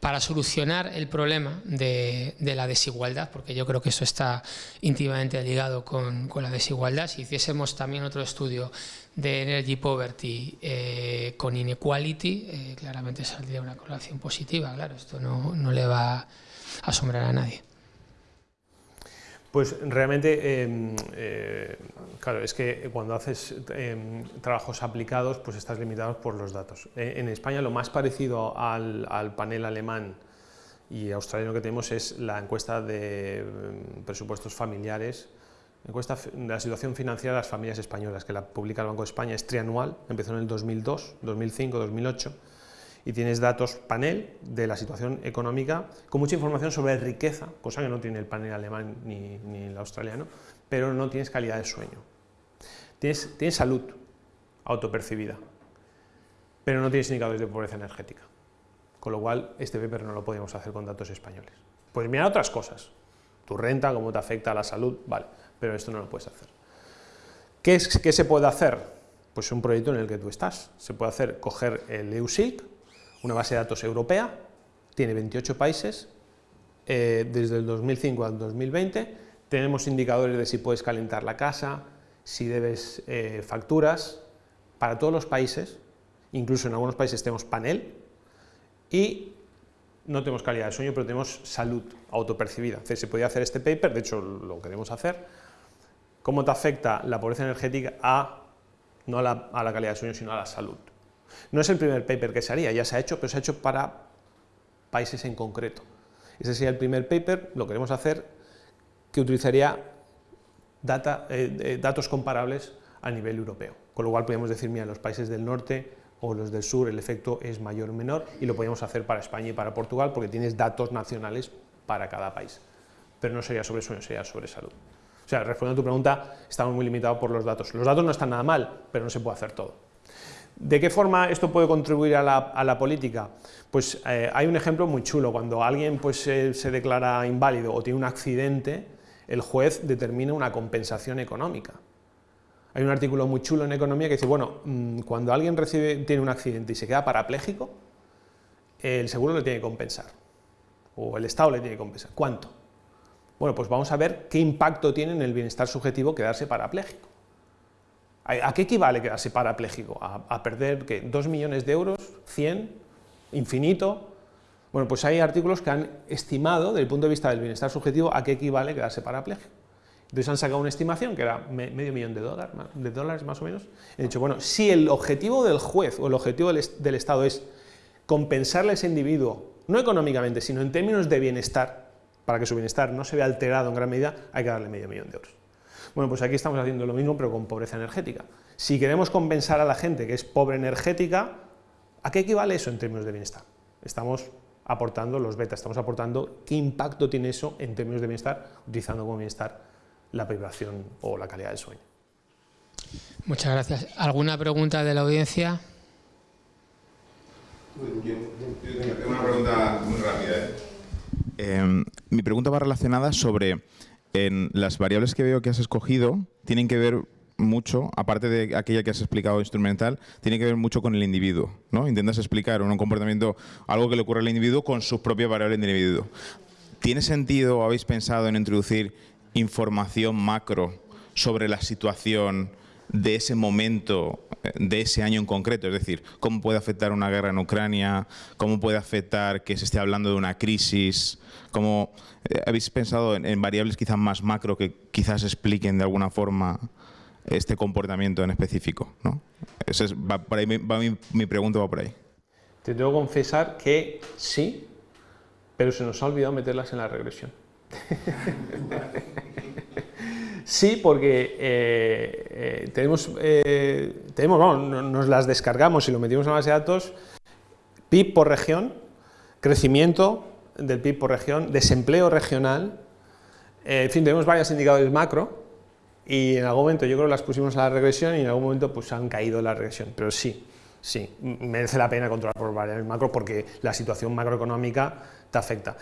para, solucionar el problema de, la desigualdad, porque yo creo que eso está íntimamente ligado con, la desigualdad. Si hiciésemos también otro estudio de Energy Poverty eh, con Inequality, eh, claramente saldría una correlación positiva. Claro, esto no, no le va asombrar a nadie. Pues realmente, em, eh, claro, es que cuando haces em, trabajos aplicados, pues estás limitado por los datos. Eh, en España lo más parecido al, panel alemán y australiano que tenemos es la encuesta de em, presupuestos familiares, encuesta de la situación financiera de las familias españolas, que la publica el Banco de España, es trianual, empezó en el 2002, 2005, 2008, y tienes datos panel de la situación económica con mucha información sobre riqueza, cosa que no tiene el panel alemán ni, el australiano, pero no tienes calidad de sueño. Tienes, tienes salud autopercibida, pero no tienes indicadores de pobreza energética, con lo cual este paper no lo podemos hacer con datos españoles. Pues mira otras cosas, tu renta, cómo te afecta a la salud, vale, pero esto no lo puedes hacer. ¿Qué, es, qué se puede hacer? Pues un proyecto en el que tú estás. Se puede hacer coger el EUSIC, una base de datos europea, tiene 28 países, eh, desde el 2005 al 2020, tenemos indicadores de si puedes calentar la casa, si debes eh, facturas, para todos los países, incluso en algunos países tenemos panel, y no tenemos calidad de sueño, pero tenemos salud autopercibida. se podía hacer este paper, de hecho lo queremos hacer, cómo te afecta la pobreza energética a, no a la calidad de sueño, sino a la salud. No es el primer paper que se haría, ya se ha hecho, pero se ha hecho para países en concreto. Ese sería el primer paper, lo queremos hacer, que utilizaría eh, eh, datos comparables a nivel europeo. Con lo cual podríamos decir, mira, los países del norte o los del sur el efecto es mayor o menor y lo podríamos hacer para España y para Portugal porque tienes datos nacionales para cada país. Pero no sería sobre sueño, sería sobre salud. O sea, respondiendo a tu pregunta, estamos muy limitados por los datos. Los datos no están nada mal, pero no se puede hacer todo. ¿De qué forma esto puede contribuir a la, política? Pues eh, hay un ejemplo muy chulo, cuando alguien pues, se declara inválido o tiene un accidente, el juez determina una compensación económica. Hay un artículo muy chulo en Economía que dice, bueno, mm, cuando alguien recibe, tiene un accidente y se queda parapléjico, el seguro le tiene que compensar, o el Estado le tiene que compensar. ¿Cuánto? Bueno, pues vamos a ver qué impacto tiene en el bienestar subjetivo quedarse parapléjico. ¿A qué equivale quedarse parapléjico? ¿A, perder ¿qué? ¿2 millones de euros? ¿100? ¿Infinito? Bueno, pues hay artículos que han estimado, desde el punto de vista del bienestar subjetivo, a qué equivale quedarse parapléjico. Entonces han sacado una estimación que era medio millón de dólares, de dólares más o menos. He dicho, bueno, si el objetivo del juez o el objetivo del, del Estado es compensarle a ese individuo, no económicamente, sino en términos de bienestar, para que su bienestar no se vea alterado en gran medida, hay que darle medio millón de euros. Bueno, pues aquí estamos haciendo lo mismo, pero con pobreza energética. Si queremos compensar a la gente que es pobre energética, ¿a qué equivale eso en términos de bienestar? Estamos aportando los betas, estamos aportando qué impacto tiene eso en términos de bienestar, utilizando como bienestar la privación o la calidad del sueño. Muchas gracias. ¿Alguna pregunta de la audiencia? Tengo una pregunta muy rápida. ¿eh? Em, mi pregunta va relacionada sobre en las variables que veo que has escogido tienen que ver mucho, aparte de aquella que has explicado instrumental, tiene que ver mucho con el individuo. ¿no? Intentas explicar un comportamiento, algo que le ocurre al individuo con sus propias variables de individuo. ¿Tiene sentido o habéis pensado en introducir información macro sobre la situación de ese momento, eh, de ese año en concreto, es decir, cómo puede afectar una guerra en Ucrania, cómo puede afectar que se esté hablando de una crisis, cómo eh, habéis pensado en, variables quizás más macro que quizás expliquen de alguna forma este comportamiento en específico, ¿no? Es, va ahí, mi, pregunta va por ahí. Te tengo que confesar que sí, pero se nos ha olvidado meterlas en la regresión. Sí, porque eh, eh, tenemos, eh, tenemos nos las descargamos y lo metimos en la base de datos, PIB por región, crecimiento del PIB por región, desempleo regional, en fin, tenemos varios indicadores macro y en algún momento yo creo que las pusimos a la regresión y en algún momento pues han caído la regresión, pero sí, sí, merece la pena controlar por variables macro porque la situación macroeconómica te afecta.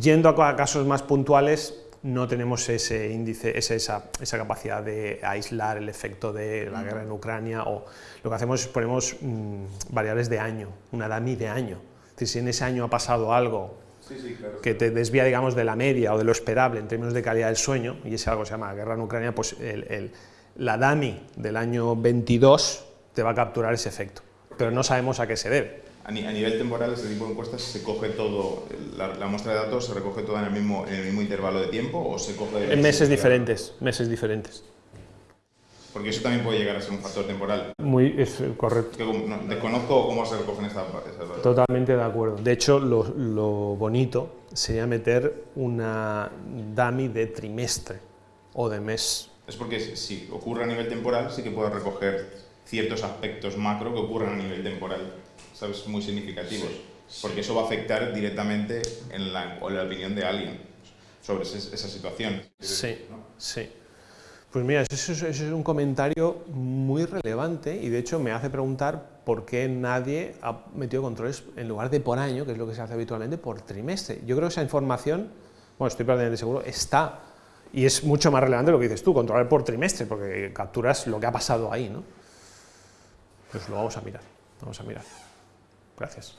Yendo a casos más puntuales, no tenemos ese índice, esa, capacidad de aislar el efecto de la guerra en Ucrania o lo que hacemos es ponemos mm, variables de año, una DAMI de año. Si en ese año ha pasado algo que te desvía, digamos, de la media o de lo esperable en términos de calidad del sueño, y ese algo se llama guerra en Ucrania, pues la DAMI del año 22 te va a capturar ese efecto, pero no sabemos a qué se debe. A, nivel temporal, este tipo de encuestas se coge todo, la, muestra de datos se recoge toda en el mismo, en el mismo intervalo de tiempo o se coge... En meses diferentes, meses diferentes. Porque eso también puede llegar a ser un factor temporal. Muy, es correcto. desconozco cómo se recogen estas esa Totalmente de acuerdo. De hecho, lo, lo, bonito sería meter una dummy de trimestre o de mes. Es porque si ocurre a nivel temporal, sí que puedo recoger ciertos aspectos macro que ocurran a nivel temporal, ¿sabes? Muy significativos. Porque eso va a afectar directamente en la, en la opinión de alguien sobre esa situación. Sí, sí. Pues mira, eso es, un comentario muy relevante y de hecho me hace preguntar por qué nadie ha metido controles en lugar de por año, que es lo que se hace habitualmente, por trimestre. Yo creo que esa información, bueno, estoy prácticamente seguro, está y es mucho más relevante lo que dices tú, controlar por trimestre, porque capturas lo que ha pasado ahí, ¿no? Pues lo vamos a mirar, vamos a mirar. Gracias.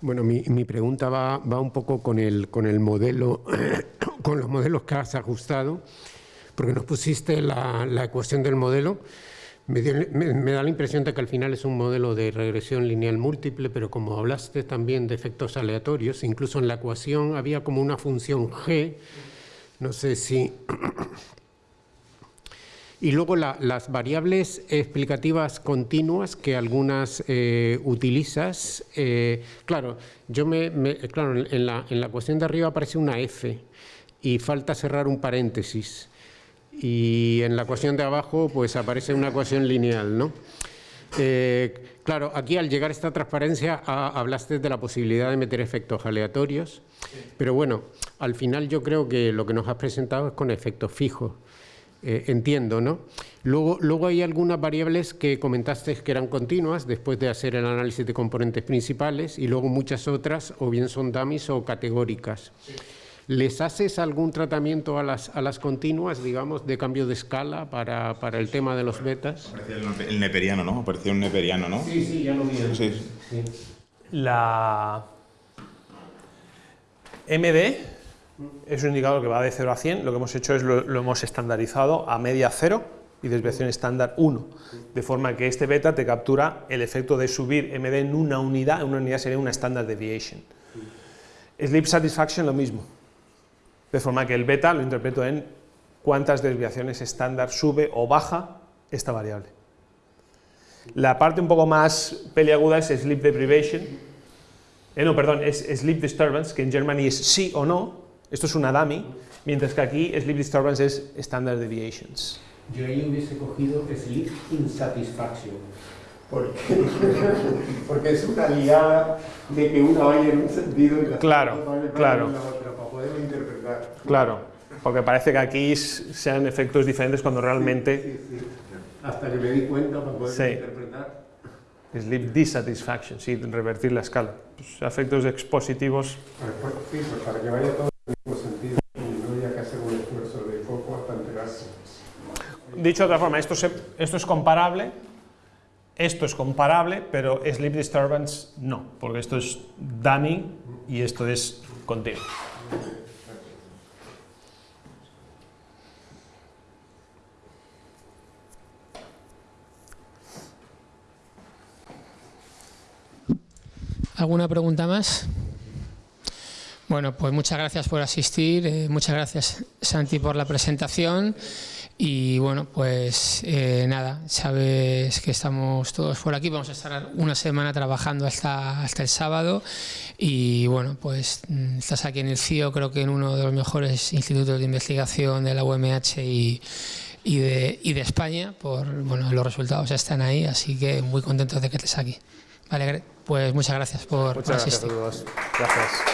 Bueno, mi, pregunta va, va, un poco con el, con el modelo, con los modelos que has ajustado porque nos pusiste la, ecuación del modelo. Me, da la impresión de que al final es un modelo de regresión lineal múltiple, pero como hablaste también de efectos aleatorios, incluso en la ecuación había como una función g, no sé si... Y luego las variables explicativas continuas que algunas eh, utilizas, eh, claro, yo me, claro en, la, en la ecuación de arriba aparece una f y falta cerrar un paréntesis y en la ecuación de abajo pues aparece una ecuación lineal, ¿no? Eh, claro, aquí al llegar a esta transparencia hablaste de la posibilidad de meter efectos aleatorios, pero bueno, al final yo creo que lo que nos has presentado es con efectos fijos, eh, entiendo, ¿no? Luego, luego hay algunas variables que comentaste que eran continuas después de hacer el análisis de componentes principales y luego muchas otras o bien son dummies o categóricas. ¿Les haces algún tratamiento a las, a las continuas, digamos, de cambio de escala para, para el tema de los betas? El, neperiano, ¿no? Parecía un neperiano, ¿no? Sí, sí, ya lo vi. Sí. La MD es un indicador que va de 0 a 100. Lo que hemos hecho es lo, lo hemos estandarizado a media 0 y desviación estándar 1, de forma que este beta te captura el efecto de subir MD en una unidad, una unidad sería una standard deviation. Sleep satisfaction lo mismo, de forma que el beta lo interpreto en cuántas desviaciones estándar sube o baja esta variable. La parte un poco más peliaguda es sleep deprivation, eh, no, perdón, es sleep disturbance, que en Germany es sí o no, esto es una dummy, mientras que aquí sleep disturbance es standard deviations. Yo ahí hubiese cogido sleep insatisfaction, porque, porque es una liada de que una vaya en un sentido y la claro, claro. Claro, porque parece que aquí sean efectos diferentes cuando realmente... Hasta que me di cuenta para poder interpretar. Sleep dissatisfaction, sí, revertir la escala. Pues, efectos expositivos. Pues, sí, pues para que vaya todo en el mismo sentido y no haya que hacer un esfuerzo de foco hasta enterarse. Dicho de otra forma, esto, esto es comparable, esto es comparable, pero sleep disturbance no, porque esto es dummy y esto es continuo. ¿Alguna pregunta más? Bueno, pues muchas gracias por asistir, eh, muchas gracias Santi por la presentación y bueno, pues eh, nada, sabes que estamos todos por aquí, vamos a estar una semana trabajando hasta, hasta el sábado y bueno, pues mm, estás aquí en el CIO, creo que en uno de los mejores institutos de investigación de la UMH y, y, de, y de España, por bueno, los resultados están ahí, así que muy contentos de que estés aquí. Vale, pues muchas gracias por, muchas asistir. Gracias a todos. Gracias.